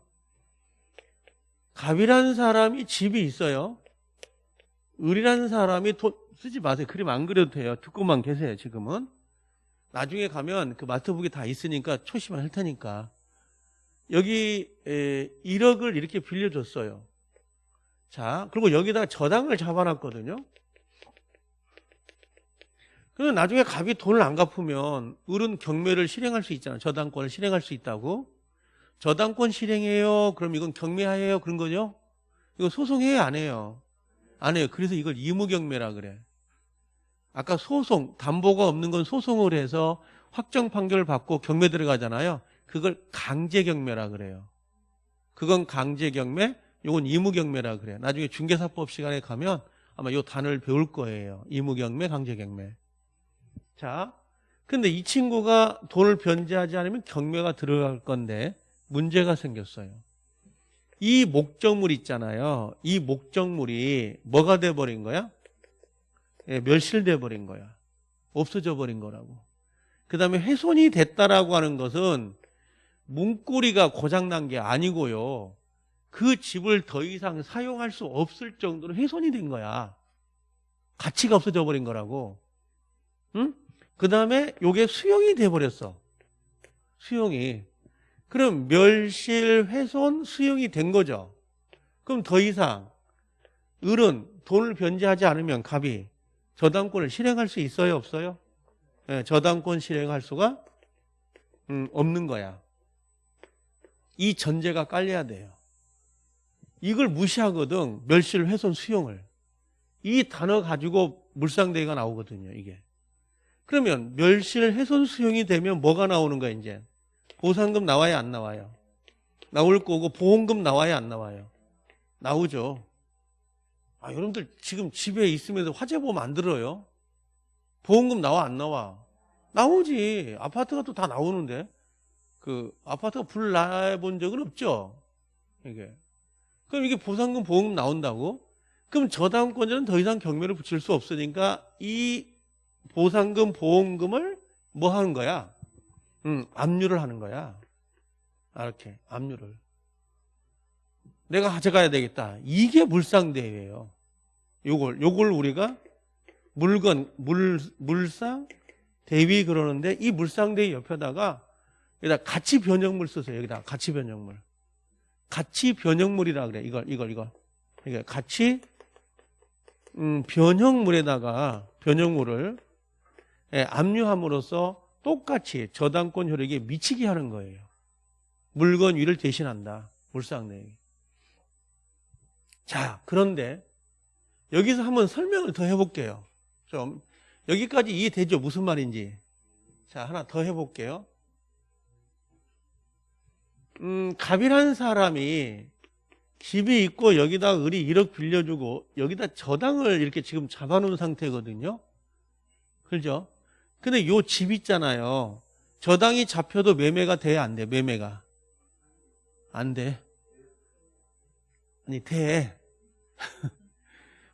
갑이라는 사람이 집이 있어요. 을이라는 사람이 돈 쓰지 마세요. 그림 안 그려도 돼요. 듣고만 계세요. 지금은. 나중에 가면 그 마트북이 다 있으니까 초심을 할 테니까. 여기 1억을 이렇게 빌려줬어요. 자, 그리고 여기다가 저당을 잡아놨거든요. 그러면 나중에 갑이 돈을 안 갚으면 을은 경매를 실행할 수 있잖아. 저당권을 실행할 수 있다고. 저당권 실행해요. 그럼 이건 경매하예요. 그런 거죠? 이거 소송해요? 안 해요? 안 해요. 그래서 이걸 이무경매라 그래. 아까 소송, 담보가 없는 건 소송을 해서 확정 판결을 받고 경매 들어가잖아요. 그걸 강제 경매라 그래요. 그건 강제 경매, 요건 이무 경매라 그래요. 나중에 중개사법 시간에 가면 아마 요 단어를 배울 거예요. 이무 경매, 강제 경매. 자, 근데 이 친구가 돈을 변제하지 않으면 경매가 들어갈 건데 문제가 생겼어요. 이 목적물 있잖아요. 이 목적물이 뭐가 돼버린 거야? 예, 멸실돼 버린 거야. 없어져 버린 거라고. 그 다음에 훼손이 됐다라고 하는 것은 문고리가 고장난 게 아니고요. 그 집을 더 이상 사용할 수 없을 정도로 훼손이 된 거야. 가치가 없어져 버린 거라고. 응? 그 다음에 요게 수용이 돼버렸어. 수용이. 그럼 멸실, 훼손, 수용이 된 거죠. 그럼 더 이상 을은 돈을 변제하지 않으면 갑이 저당권을 실행할 수 있어요? 없어요? 네, 저당권 실행할 수가 음, 없는 거야. 이 전제가 깔려야 돼요. 이걸 무시하거든. 멸실, 훼손, 수용을. 이 단어 가지고 물상대가 나오거든요. 이게. 그러면 멸실, 훼손, 수용이 되면 뭐가 나오는 거야 이제? 보상금 나와야 안 나와요? 나올 거고 보험금 나와야 안 나와요? 나오죠. 아, 여러분들 지금 집에 있으면서 화재보험 안 들어요? 보험금 나와 안 나와? 나오지. 아파트가 또 다 나오는데. 그 아파트가 불 나 본 적은 없죠. 이게. 그럼 이게 보상금 보험금 나온다고? 그럼 저당권자는 더 이상 경매를 붙일 수 없으니까 이 보상금 보험금을 뭐 하는 거야? 음, 압류를 하는 거야. 아, 이렇게 압류를. 내가 가져가야 되겠다. 이게 물상대회예요. 요걸 요걸 우리가 물건 물 물상 대위 그러는데 이 물상대위 옆에다가 여기다 가치 변형물 쓰세요. 여기다 가치 변형물. 가치 변형물이라 그래. 이걸 이걸 이걸. 이게 가치 음, 변형물에다가 변형물을 예, 압류함으로써 똑같이 저당권 효력에 미치게 하는 거예요. 물건 위를 대신한다. 물상대위. 자, 그런데 여기서 한번 설명을 더 해볼게요. 좀 여기까지 이해되죠? 무슨 말인지. 자, 하나 더 해볼게요. 음, 갑이라는 사람이 집이 있고 여기다 을이 1억 빌려주고 여기다 저당을 이렇게 지금 잡아놓은 상태거든요. 그죠? 근데 요 집 있잖아요. 저당이 잡혀도 매매가 돼? 안 돼? 매매가. 안 돼. 아니, 돼.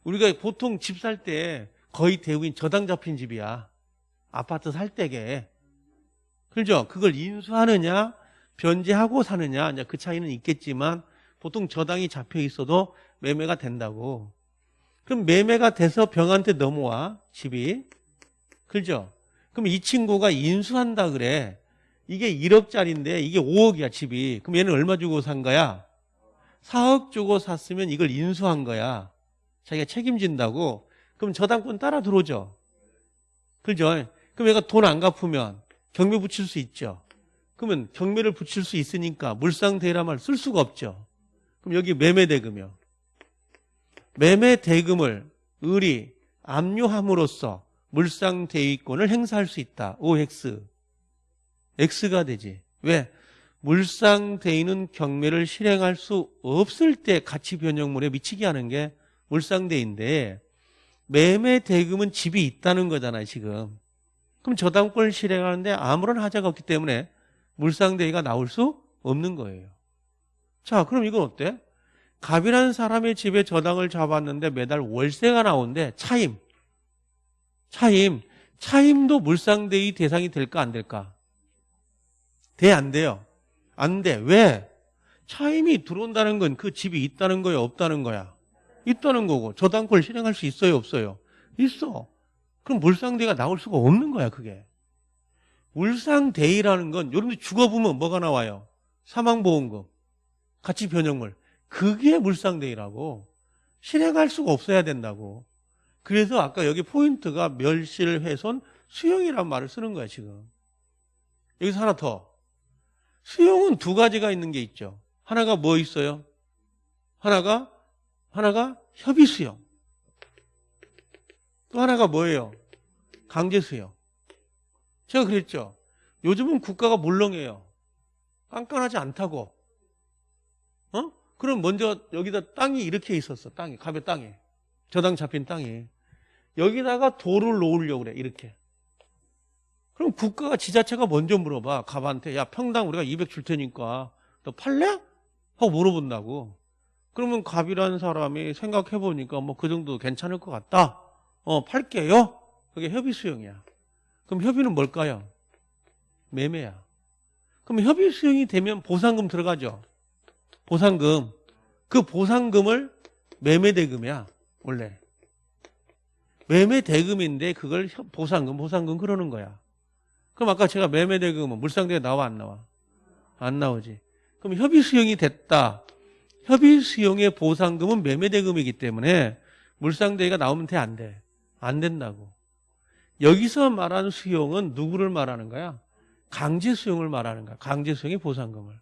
우리가 보통 집 살 때 거의 대부분 저당 잡힌 집이야. 아파트 살 때게. 그죠? 그걸 인수하느냐, 변제하고 사느냐, 이제 그 차이는 있겠지만 보통 저당이 잡혀 있어도 매매가 된다고. 그럼 매매가 돼서 병한테 넘어와, 집이. 그죠? 그럼 이 친구가 인수한다 그래. 이게 1억짜리인데 이게 5억이야, 집이. 그럼 얘는 얼마 주고 산 거야? 4억 주고 샀으면 이걸 인수한 거야. 자기가 책임진다고. 그럼 저당권 따라 들어오죠. 그죠? 그럼 얘가 돈 안 갚으면 경매 붙일 수 있죠. 그러면 경매를 붙일 수 있으니까 물상대라말 쓸 수가 없죠. 그럼 여기 매매대금이요. 매매대금을 을이 압류함으로써 물상대위권을 행사할 수 있다. OX. X가 되지. 왜? 물상대위는 경매를 실행할 수 없을 때 가치 변형물에 미치게 하는 게 물상대인데 매매 대금은 집이 있다는 거잖아요, 지금. 그럼 저당권을 실행하는데 아무런 하자가 없기 때문에 물상대위가 나올 수 없는 거예요. 자, 그럼 이건 어때? 갑이라는 사람의 집에 저당을 잡았는데 매달 월세가 나오는데 차임. 차임. 차임도 물상대위 대상이 될까 안 될까? 돼, 안 돼요? 안 돼. 왜? 차임이 들어온다는 건 그 집이 있다는 거야, 없다는 거야? 있다는 거고 저당권을 실행할 수 있어요, 없어요? 있어. 그럼 물상대위가 나올 수가 없는 거야, 그게. 물상대위라는 건 여러분들 죽어보면 뭐가 나와요? 사망보험금, 가치 변형물. 그게 물상대위라고. 실행할 수가 없어야 된다고. 그래서 아까 여기 포인트가 멸실, 훼손, 수용이란 말을 쓰는 거야, 지금. 여기서 하나 더. 수용은 두 가지가 있는 게 있죠. 하나가 뭐 있어요? 하나가, 하나가 협의 수용. 또 하나가 뭐예요? 강제 수용. 제가 그랬죠. 요즘은 국가가 물렁해요. 깐깐하지 않다고. 어? 그럼 먼저 여기다 땅이 이렇게 있었어. 땅이. 갑의 땅이. 저당 잡힌 땅이. 여기다가 돌을 놓으려고 그래. 이렇게. 그럼 국가가 지자체가 먼저 물어봐. 갑한테. 야, 평당 우리가 200 줄 테니까 너 팔래? 하고 물어본다고. 그러면 갑이라는 사람이 생각해 보니까 뭐 그 정도 괜찮을 것 같다. 어, 팔게요. 그게 협의 수용이야. 그럼 협의는 뭘까요? 매매야. 그럼 협의 수용이 되면 보상금 들어가죠. 보상금. 그 보상금을 매매 대금이야. 원래. 매매 대금인데 그걸 협- 보상금, 보상금 그러는 거야. 그럼 아까 제가 매매 대금은 물상대에 나와 안 나와? 안 나오지. 그럼 협의 수용이 됐다. 협의 수용의 보상금은 매매 대금이기 때문에 물상대가 나오면 돼, 안 돼? 안 된다고. 여기서 말하는 수용은 누구를 말하는 거야? 강제 수용을 말하는 거야. 강제 수용의 보상금을.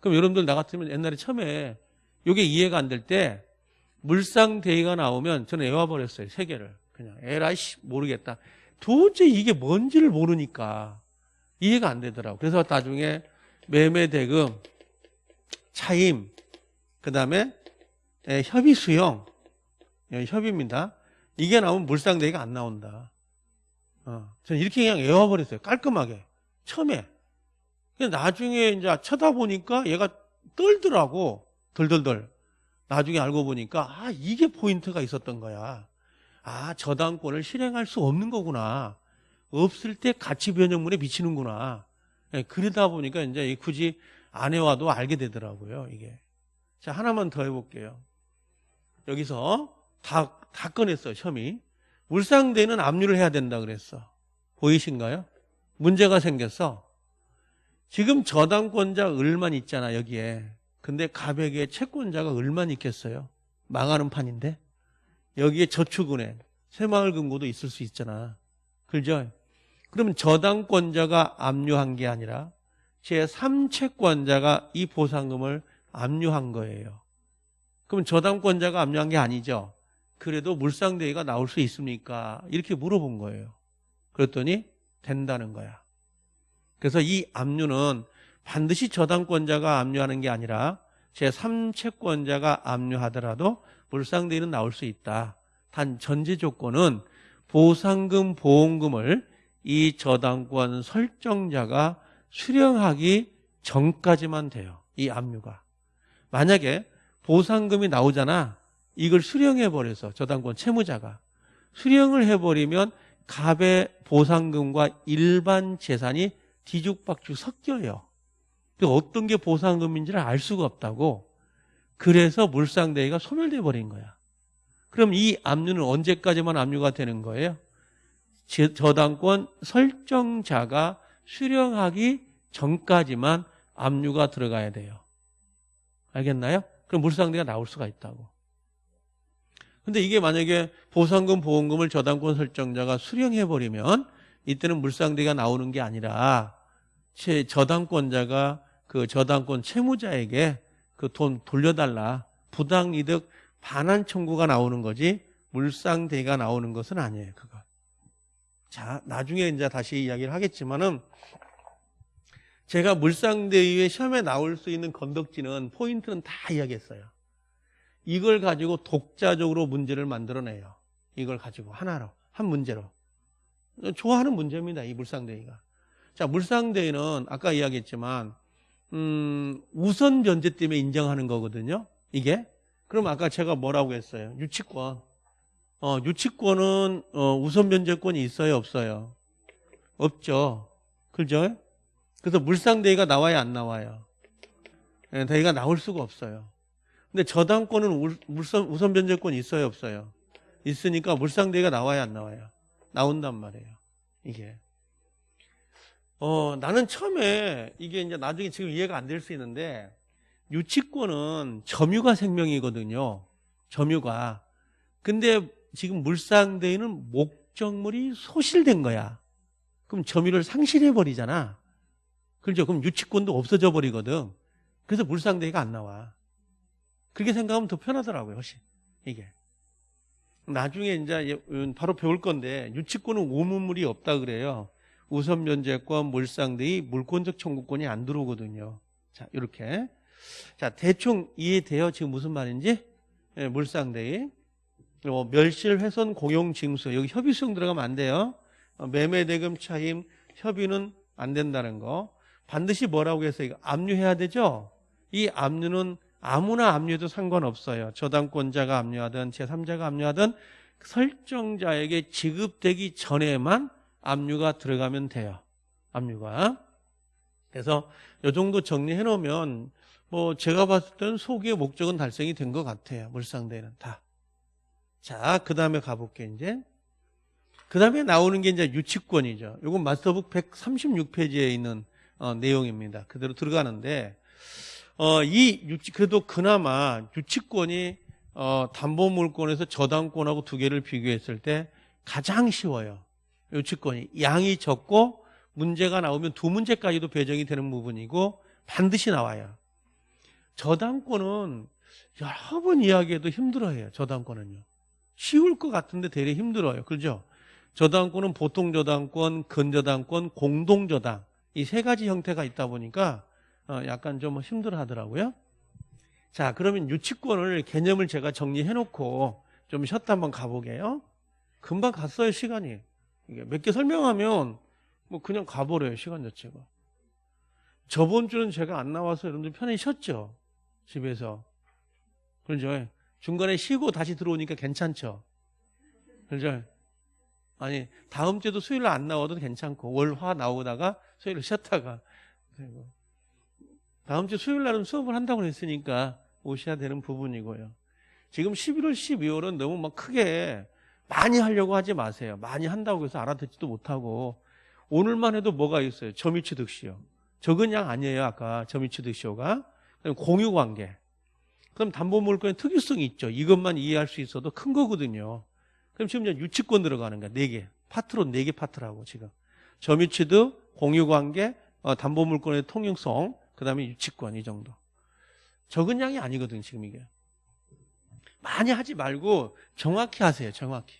그럼 여러분들 나 같으면 옛날에 처음에 이게 이해가 안 될 때 물상 대의가 나오면 저는 애와버렸어요. 세 개를. 그냥 에라이씨 모르겠다. 도저히 이게 뭔지를 모르니까 이해가 안 되더라고. 그래서 나중에 매매 대금, 차임, 그 다음에 협의 수용, 예, 협의입니다. 이게 나오면 물상대의가 안 나온다. 어, 저는 이렇게 그냥 외워버렸어요. 깔끔하게. 처음에. 나중에 이제 쳐다보니까 얘가 떨더라고. 덜덜덜. 나중에 알고 보니까, 아, 이게 포인트가 있었던 거야. 아, 저당권을 실행할 수 없는 거구나. 없을 때 가치 변형물에 미치는구나. 예, 그러다 보니까 이제 굳이 안 해와도 알게 되더라고요, 이게. 자, 하나만 더 해볼게요. 여기서 다, 다 꺼냈어요, 혐의. 물상대는 압류를 해야 된다 그랬어. 보이신가요? 문제가 생겼어. 지금 저당권자 을만 있잖아, 여기에. 근데 가백의 채권자가 을만 있겠어요? 망하는 판인데? 여기에 저축은행, 새마을금고도 있을 수 있잖아. 그죠? 그러면 저당권자가 압류한 게 아니라 제3채권자가 이 보상금을 압류한 거예요. 그럼 저당권자가 압류한 게 아니죠. 그래도 물상대위가 나올 수 있습니까? 이렇게 물어본 거예요. 그랬더니 된다는 거야. 그래서 이 압류는 반드시 저당권자가 압류하는 게 아니라 제3채권자가 압류하더라도 물상대위는 나올 수 있다. 단 전제 조건은 보상금, 보험금을 이 저당권 설정자가 수령하기 전까지만 돼요. 이 압류가. 만약에 보상금이 나오잖아. 이걸 수령해 버려서 저당권 채무자가 수령을 해버리면 갑의 보상금과 일반 재산이 뒤죽박죽 섞여요. 그 어떤 게 보상금인지를 알 수가 없다고. 그래서 물상대위가 소멸돼 버린 거야. 그럼 이 압류는 언제까지만 압류가 되는 거예요? 제- 저당권 설정자가 수령하기 전까지만 압류가 들어가야 돼요. 알겠나요? 그럼 물상대가 나올 수가 있다고. 근데 이게 만약에 보상금, 보험금을 저당권 설정자가 수령해버리면 이때는 물상대가 나오는 게 아니라 채- 저당권자가 그 저당권 채무자에게 그 돈 돌려달라 부당이득 반환 청구가 나오는 거지 물상대가 나오는 것은 아니에요. 그거. 자 나중에 이제 다시 이야기를 하겠지만은 제가 물상대위의 시험에 나올 수 있는 건덕지는 포인트는 다 이야기했어요. 이걸 가지고 독자적으로 문제를 만들어내요. 이걸 가지고 하나로 한 문제로 좋아하는 문제입니다. 이 물상대위가. 자 물상대위는 아까 이야기했지만 음, 우선 변제 때문에 인정하는 거거든요. 이게 그럼 아까 제가 뭐라고 했어요? 유치권. 어, 유치권은 어, 우선 변제권이 있어요, 없어요? 없죠. 그죠? 그래서 물상대위가 나와야 안 나와요. 예, 대위가 나올 수가 없어요. 근데 저당권은 울- 물선, 우선 변제권이 있어요, 없어요? 있으니까 물상대위가 나와야 안 나와요? 나온단 말이에요. 이게. 어, 나는 처음에 이게 이제 나중에 지금 이해가 안 될 수 있는데 유치권은 점유가 생명이거든요. 점유가. 근데 지금 물상대에는 목적물이 소실된 거야. 그럼 점유를 상실해 버리잖아. 그렇죠? 그럼 유치권도 없어져 버리거든. 그래서 물상대가 안 나와. 그렇게 생각하면 더 편하더라고요, 훨씬. 이게. 나중에 이제 바로 배울 건데 유치권은 오문물이 없다 그래요. 우선 면제권, 물상대의 물권적 청구권이 안 들어오거든요. 자, 이렇게. 자, 대충 이해돼요? 지금 무슨 말인지? 예, 물상대의 어, 멸실 훼손 공용 징수 여기 협의 수용 들어가면 안 돼요. 어, 매매 대금 차임 협의는 안 된다는 거. 반드시 뭐라고 해서 이거 압류해야 되죠? 이 압류는 아무나 압류해도 상관없어요. 저당권자가 압류하든 제3자가 압류하든 설정자에게 지급되기 전에만 압류가 들어가면 돼요. 압류가. 그래서 이 정도 정리해 놓으면 뭐 제가 봤을 때는 소기의 목적은 달성이 된 것 같아요. 물상대는 다. 자, 그 다음에 가볼게 이제. 그 다음에 나오는 게 이제 유치권이죠. 이건 마스터북 136페이지에 있는 어, 내용입니다. 그대로 들어가는데 어, 이 유치 그래도 그나마 유치권이 어, 담보물권에서 저당권하고 두 개를 비교했을 때 가장 쉬워요. 유치권이 양이 적고 문제가 나오면 두 문제까지도 배정이 되는 부분이고 반드시 나와요. 저당권은 여러 번 이야기해도 힘들어해요. 저당권은요. 쉬울 것 같은데 되레 힘들어요. 그죠? 저당권은 보통 저당권, 근저당권, 공동저당 이 세 가지 형태가 있다 보니까 어, 약간 좀 힘들어 하더라고요. 자, 그러면 유치권을 개념을 제가 정리해 놓고 좀 쉬었다 한번 가보게요. 금방 갔어요, 시간이. 이게 몇 개 설명하면 뭐 그냥 가버려요, 시간 자체가. 저번 주는 제가 안 나와서 여러분들 편히 쉬었죠? 집에서. 그렇죠? 중간에 쉬고 다시 들어오니까 괜찮죠? 그렇죠? 아니, 다음 주에도 수요일 안 나와도 괜찮고, 월, 화 나오다가 수요일 쉬었다가. 그리고 다음 주 수요일 날은 수업을 한다고 했으니까 오셔야 되는 부분이고요. 지금 11월, 12월은 너무 막 크게 많이 하려고 하지 마세요. 많이 한다고 해서 알아듣지도 못하고 오늘만 해도 뭐가 있어요? 점유치 득시요. 적은 양 아니에요. 아까 점유취득시효가. 공유 관계. 그럼 담보물권의 통유성이 있죠. 이것만 이해할 수 있어도 큰 거거든요. 그럼 지금 유치권 들어가는 거야. 네 개. 파트로 네개 파트라고 지금. 점유취득, 공유관계, 어, 담보물권의 통유성, 그 다음에 유치권 이 정도. 적은 양이 아니거든 지금 이게. 많이 하지 말고 정확히 하세요. 정확히.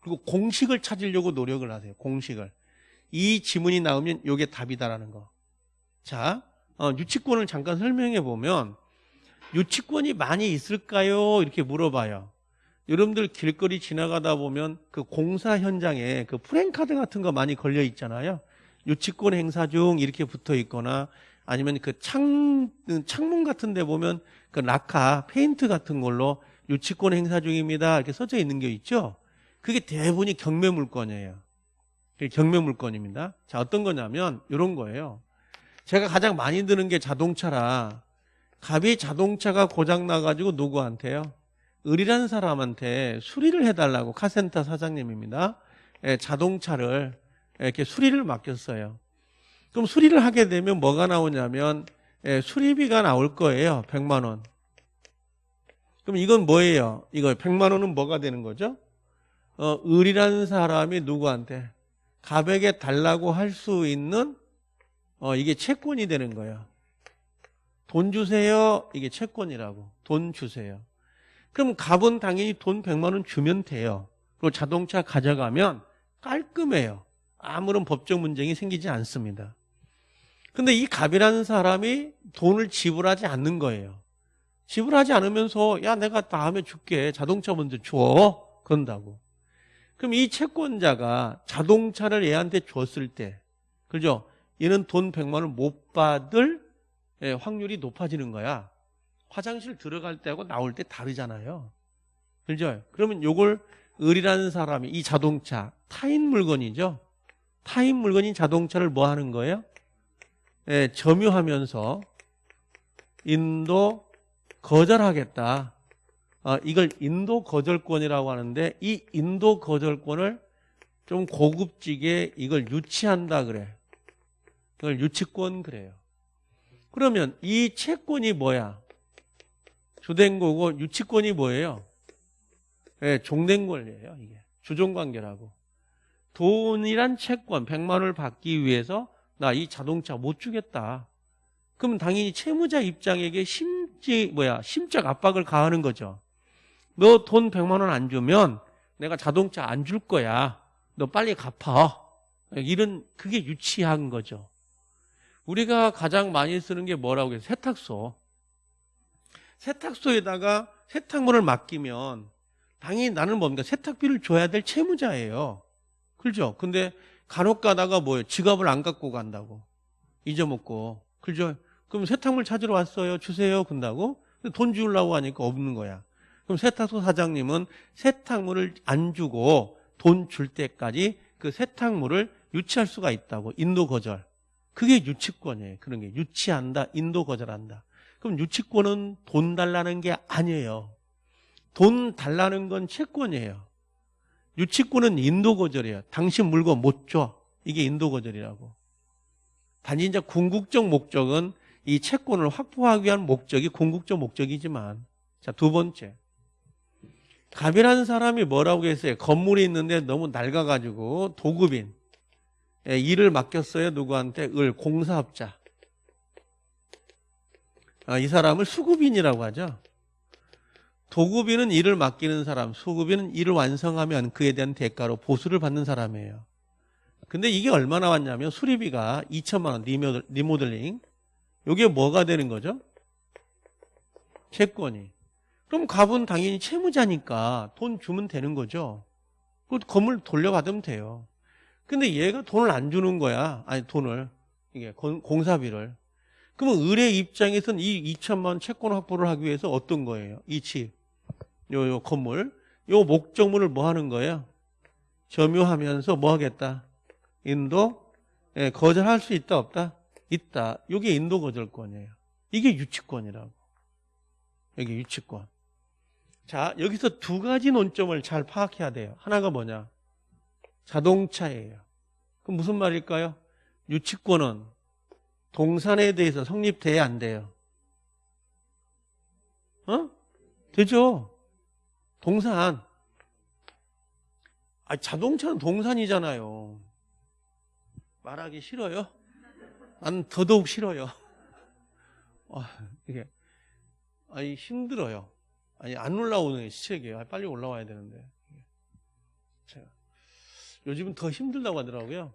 그리고 공식을 찾으려고 노력을 하세요. 공식을. 이 지문이 나오면 이게 답이다라는 거. 자, 어, 유치권을 잠깐 설명해 보면 유치권이 많이 있을까요? 이렇게 물어봐요. 여러분들 길거리 지나가다 보면 그 공사 현장에 그 프랭카드 같은 거 많이 걸려 있잖아요. 유치권 행사 중 이렇게 붙어 있거나 아니면 그 창, 창문 같은 데 보면 그 라카, 페인트 같은 걸로 유치권 행사 중입니다. 이렇게 써져 있는 게 있죠. 그게 대부분이 경매 물건이에요. 경매 물건입니다. 자, 어떤 거냐면 이런 거예요. 제가 가장 많이 드는 게 자동차라 갑이 자동차가 고장 나가지고 누구한테요? 을이라는 사람한테 수리를 해달라고 카센터 사장님입니다. 예, 자동차를 이렇게 수리를 맡겼어요. 그럼 수리를 하게 되면 뭐가 나오냐면 예, 수리비가 나올 거예요. 100만 원. 그럼 이건 뭐예요? 이거 100만 원은 뭐가 되는 거죠? 어, 을이라는 사람이 누구한테 갑에게 달라고 할 수 있는 어, 이게 채권이 되는 거예요. 돈 주세요. 이게 채권이라고. 돈 주세요. 그럼 갑은 당연히 돈 100만 원 주면 돼요. 그리고 자동차 가져가면 깔끔해요. 아무런 법적 문제이 생기지 않습니다. 근데 이 갑이라는 사람이 돈을 지불하지 않는 거예요. 지불하지 않으면서 야 내가 다음에 줄게 자동차 먼저 줘 그런다고. 그럼 이 채권자가 자동차를 얘한테 줬을 때 그죠? 얘는 돈 100만 원못 받을 예, 확률이 높아지는 거야. 화장실 들어갈 때하고 나올 때 다르잖아요. 그죠? 그러면 요걸 을이라는 사람이 이 자동차 타인 물건이죠. 타인 물건인 자동차를 뭐 하는 거예요? 예, 점유하면서 인도 거절하겠다. 어, 이걸 인도 거절권이라고 하는데 이 인도 거절권을 좀 고급지게 이걸 유치한다 그래. 이걸 유치권 그래요. 그러면 이 채권이 뭐야? 주된 거고 유치권이 뭐예요? 예, 종된 권리예요, 이게. 주종 관계라고. 돈이란 채권 100만 원을 받기 위해서 나 이 자동차 못 주겠다. 그럼 당연히 채무자 입장에게 심지 뭐야 심적 압박을 가하는 거죠. 너 돈 100만 원 안 주면 내가 자동차 안 줄 거야. 너 빨리 갚아. 이런 그게 유치한 거죠. 우리가 가장 많이 쓰는 게 뭐라고 해요? 세탁소. 세탁소에다가 세탁물을 맡기면 당연히 나는 뭡니까? 세탁비를 줘야 될 채무자예요. 그렇죠? 근데 간혹 가다가 뭐예요? 지갑을 안 갖고 간다고. 잊어먹고. 그죠? 그럼 세탁물 찾으러 왔어요. 주세요. 근다고. 돈 주려고 하니까 없는 거야. 그럼 세탁소 사장님은 세탁물을 안 주고 돈 줄 때까지 그 세탁물을 유치할 수가 있다고. 인도 거절. 그게 유치권이에요. 그런 게. 유치한다. 인도 거절한다. 그럼 유치권은 돈 달라는 게 아니에요. 돈 달라는 건 채권이에요. 유치권은 인도 거절이에요. 당신 물건 못 줘. 이게 인도 거절이라고. 단지 이제 궁극적 목적은 이 채권을 확보하기 위한 목적이 궁극적 목적이지만 자, 두 번째. 갑이라는 사람이 뭐라고 했어요? 건물이 있는데 너무 낡아가지고 도급인. 예, 일을 맡겼어요. 누구한테? 을, 공사업자. 아, 이 사람을 수급인이라고 하죠. 도급인은 일을 맡기는 사람, 수급인은 일을 완성하면 그에 대한 대가로 보수를 받는 사람이에요. 근데 이게 얼마나 왔냐면 수리비가 2천만 원 리모델, 리모델링. 이게 뭐가 되는 거죠? 채권이. 그럼 갑은 당연히 채무자니까 돈 주면 되는 거죠. 그 건물 돌려받으면 돼요. 근데 얘가 돈을 안 주는 거야. 아니 돈을 이게 공사비를. 그러면 을의 입장에서는 이 2천만 원 채권 확보를 하기 위해서 어떤 거예요? 이 집, 요, 요 건물, 요 목적물을 뭐 하는 거예요? 점유하면서 뭐 하겠다? 인도 예, 거절할 수 있다 없다? 있다. 이게 인도 거절권이에요. 이게 유치권이라고. 여기 유치권. 자, 여기서 두 가지 논점을 잘 파악해야 돼요. 하나가 뭐냐? 자동차예요. 그럼 무슨 말일까요? 유치권은 동산에 대해서 성립돼야 안 돼요. 어? 되죠. 동산. 아, 자동차는 동산이잖아요. 말하기 싫어요? 난 더더욱 싫어요. 아, 이게, 아니, 힘들어요. 아니, 안 올라오는 게 시책이에요. 빨리 올라와야 되는데. 제가. 요즘은 더 힘들다고 하더라고요.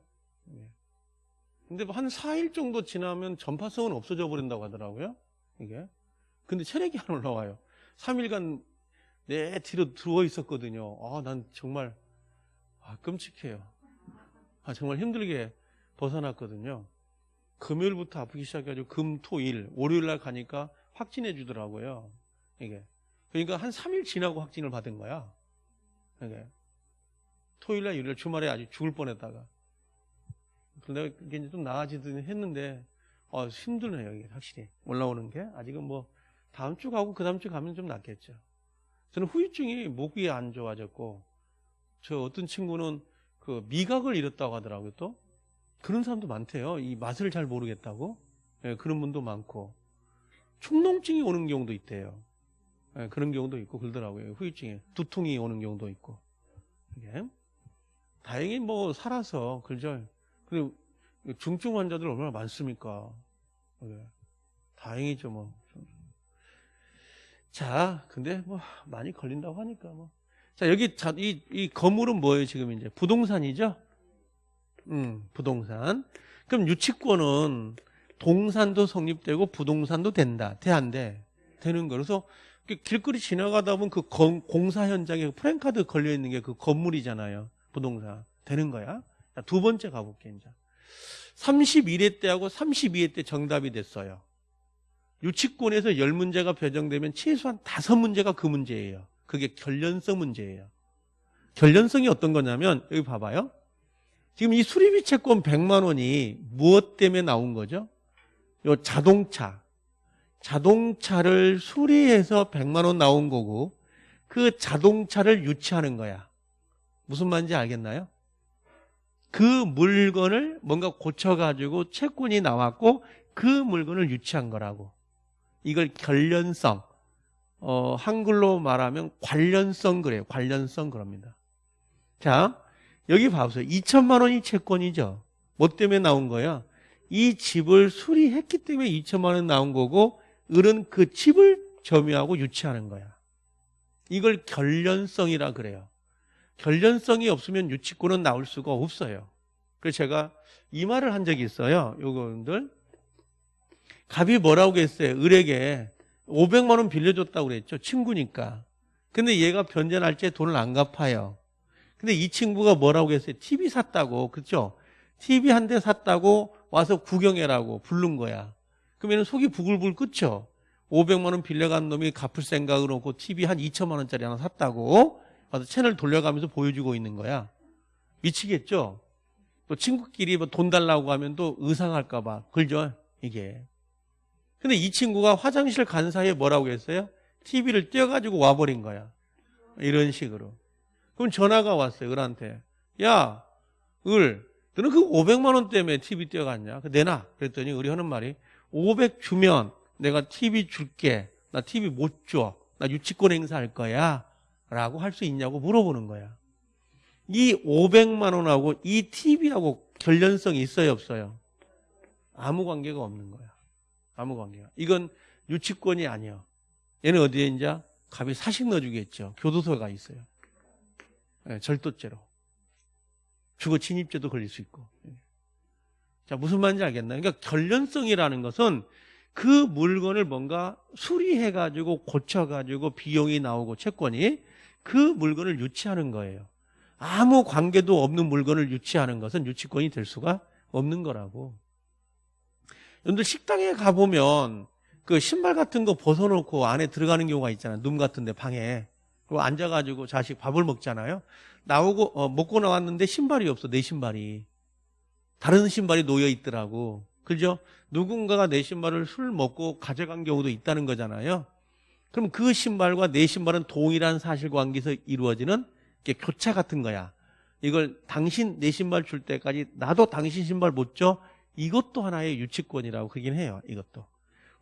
예. 근데 뭐한 4일 정도 지나면 전파성은 없어져 버린다고 하더라고요. 이게. 근데 체력이 안 올라와요. 3일간 내 뒤로 들어와 있었거든요. 아, 난 정말, 아, 끔찍해요. 아, 정말 힘들게 벗어났거든요. 금요일부터 아프기 시작해가지고 금, 토, 일, 월요일 날 가니까 확진해 주더라고요. 이게. 그러니까 한 3일 지나고 확진을 받은 거야. 이게. 토요일 날, 일요일 주말에 아주 죽을 뻔 했다가. 그런데 그게 이제 좀 나아지더니 했는데, 어, 힘드네요, 이게 확실히. 올라오는 게. 아직은 뭐, 다음 주 가고 그 다음 주 가면 좀 낫겠죠. 저는 후유증이 목이 안 좋아졌고, 저 어떤 친구는 그 미각을 잃었다고 하더라고요, 또. 그런 사람도 많대요. 이 맛을 잘 모르겠다고. 예, 그런 분도 많고. 충농증이 오는 경우도 있대요. 예, 그런 경우도 있고 그러더라고요. 후유증에. 두통이 오는 경우도 있고. 이게. 다행히 뭐 살아서, 그죠? 그리고 중증 환자들 얼마나 많습니까? 예. 다행이죠, 뭐. 자, 근데 뭐 많이 걸린다고 하니까 뭐. 자, 여기 자, 이, 이 건물은 뭐예요, 지금 이제? 부동산이죠? 음, 부동산. 그럼 유치권은 동산도 성립되고 부동산도 된다. 돼, 안 돼? 되는 거. 그래서 길거리 지나가다 보면 그 공사 현장에 프랭카드 걸려 있는 게 그 건물이잖아요. 부동산. 되는 거야. 자, 두 번째 가볼게, 이제. 31회 때하고 32회 때 정답이 됐어요. 유치권에서 10문제가 배정되면 최소한 5문제가 그 문제예요. 그게 결련성 문제예요. 결련성이 어떤 거냐면, 여기 봐봐요. 지금 이 수리비 채권 100만 원이 무엇 때문에 나온 거죠? 요 자동차. 자동차를 수리해서 100만 원 나온 거고 그 자동차를 유치하는 거야. 무슨 말인지 알겠나요? 그 물건을 뭔가 고쳐가지고 채권이 나왔고 그 물건을 유치한 거라고. 이걸 결련성. 어, 한글로 말하면 관련성 그래요. 관련성 그럽니다. 자, 여기 봐보세요. 2천만 원이 채권이죠. 뭐 때문에 나온 거야? 이 집을 수리했기 때문에 2천만 원 나온 거고 을은 그 집을 점유하고 유치하는 거야. 이걸 결련성이라 그래요. 결련성이 없으면 유치권은 나올 수가 없어요. 그래서 제가 이 말을 한 적이 있어요. 요거들 갑이 뭐라고 했어요? 을에게 500만 원 빌려줬다고 그랬죠. 친구니까. 근데 얘가 변제 날짜에 돈을 안 갚아요. 근데 이 친구가 뭐라고 했어요? TV 샀다고. 그렇죠? TV 한 대 샀다고 와서 구경해라고 부른 거야. 그러면 속이 부글부글 끓죠? 500만 원 빌려간 놈이 갚을 생각으로 그 TV 한 2천만 원짜리 하나 샀다고 와서 채널 돌려가면서 보여주고 있는 거야. 미치겠죠? 또 친구끼리 뭐 돈 달라고 하면 또 의상할까 봐. 그죠? 이게. 근데 이 친구가 화장실 간 사이에 뭐라고 했어요? TV를 떼어가지고 와버린 거야. 이런 식으로. 그럼 전화가 왔어요, 을한테. 야, 을, 너는 그 500만 원 때문에 TV 떼어갔냐? 그 내놔. 그랬더니 을이 하는 말이 500 주면 내가 TV 줄게. 나 TV 못 줘. 나 유치권 행사할 거야. 라고 할 수 있냐고 물어보는 거야. 이 500만 원하고 이 TV하고 결련성이 있어요, 없어요? 아무 관계가 없는 거야. 아무 관계가. 이건 유치권이 아니야. 얘는 어디에 이제 갑이 사식 넣어주겠죠. 교도소가 있어요. 네, 절도죄로. 주거 침입죄도 걸릴 수 있고. 자, 무슨 말인지 알겠나요? 그러니까 결련성이라는 것은 그 물건을 뭔가 수리해가지고 고쳐가지고 비용이 나오고 채권이 그 물건을 유치하는 거예요. 아무 관계도 없는 물건을 유치하는 것은 유치권이 될 수가 없는 거라고. 여러분들 식당에 가보면 그 신발 같은 거 벗어놓고 안에 들어가는 경우가 있잖아요. 룸 같은데 방에. 그리고 앉아가지고 자식 밥을 먹잖아요. 나오고, 어, 먹고 나왔는데 신발이 없어, 내 신발이. 다른 신발이 놓여 있더라고. 그죠? 누군가가 내 신발을 술 먹고 가져간 경우도 있다는 거잖아요. 그럼 그 신발과 내 신발은 동일한 사실관계에서 이루어지는 게 교차 같은 거야. 이걸 당신 내 신발 줄 때까지 나도 당신 신발 못 줘? 이것도 하나의 유치권이라고 그긴 해요. 이것도.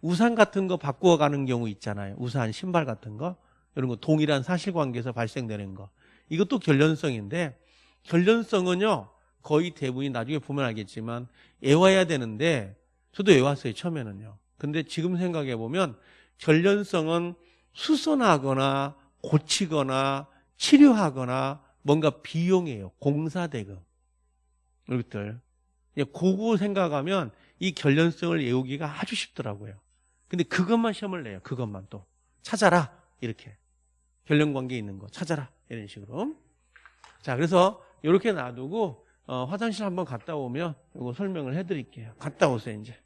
우산 같은 거 바꾸어 가는 경우 있잖아요. 우산, 신발 같은 거. 이런 거 동일한 사실관계에서 발생되는 거. 이것도 결련성인데 결련성은요. 거의 대부분이 나중에 보면 알겠지만 애와야 되는데 저도 애왔어요. 처음에는요. 근데 지금 생각해 보면 결련성은 수선하거나 고치거나 치료하거나 뭔가 비용이에요. 공사 대금. 이것들. 고구 생각하면 이 결련성을 외우기가 아주 쉽더라고요. 근데 그것만 시험을 내요. 그것만 또. 찾아라. 이렇게. 결련관계 있는 거 찾아라. 이런 식으로. 자, 그래서 이렇게 놔두고 어, 화장실 한번 갔다 오면 이거 설명을 해드릴게요. 갔다 오세요, 이제.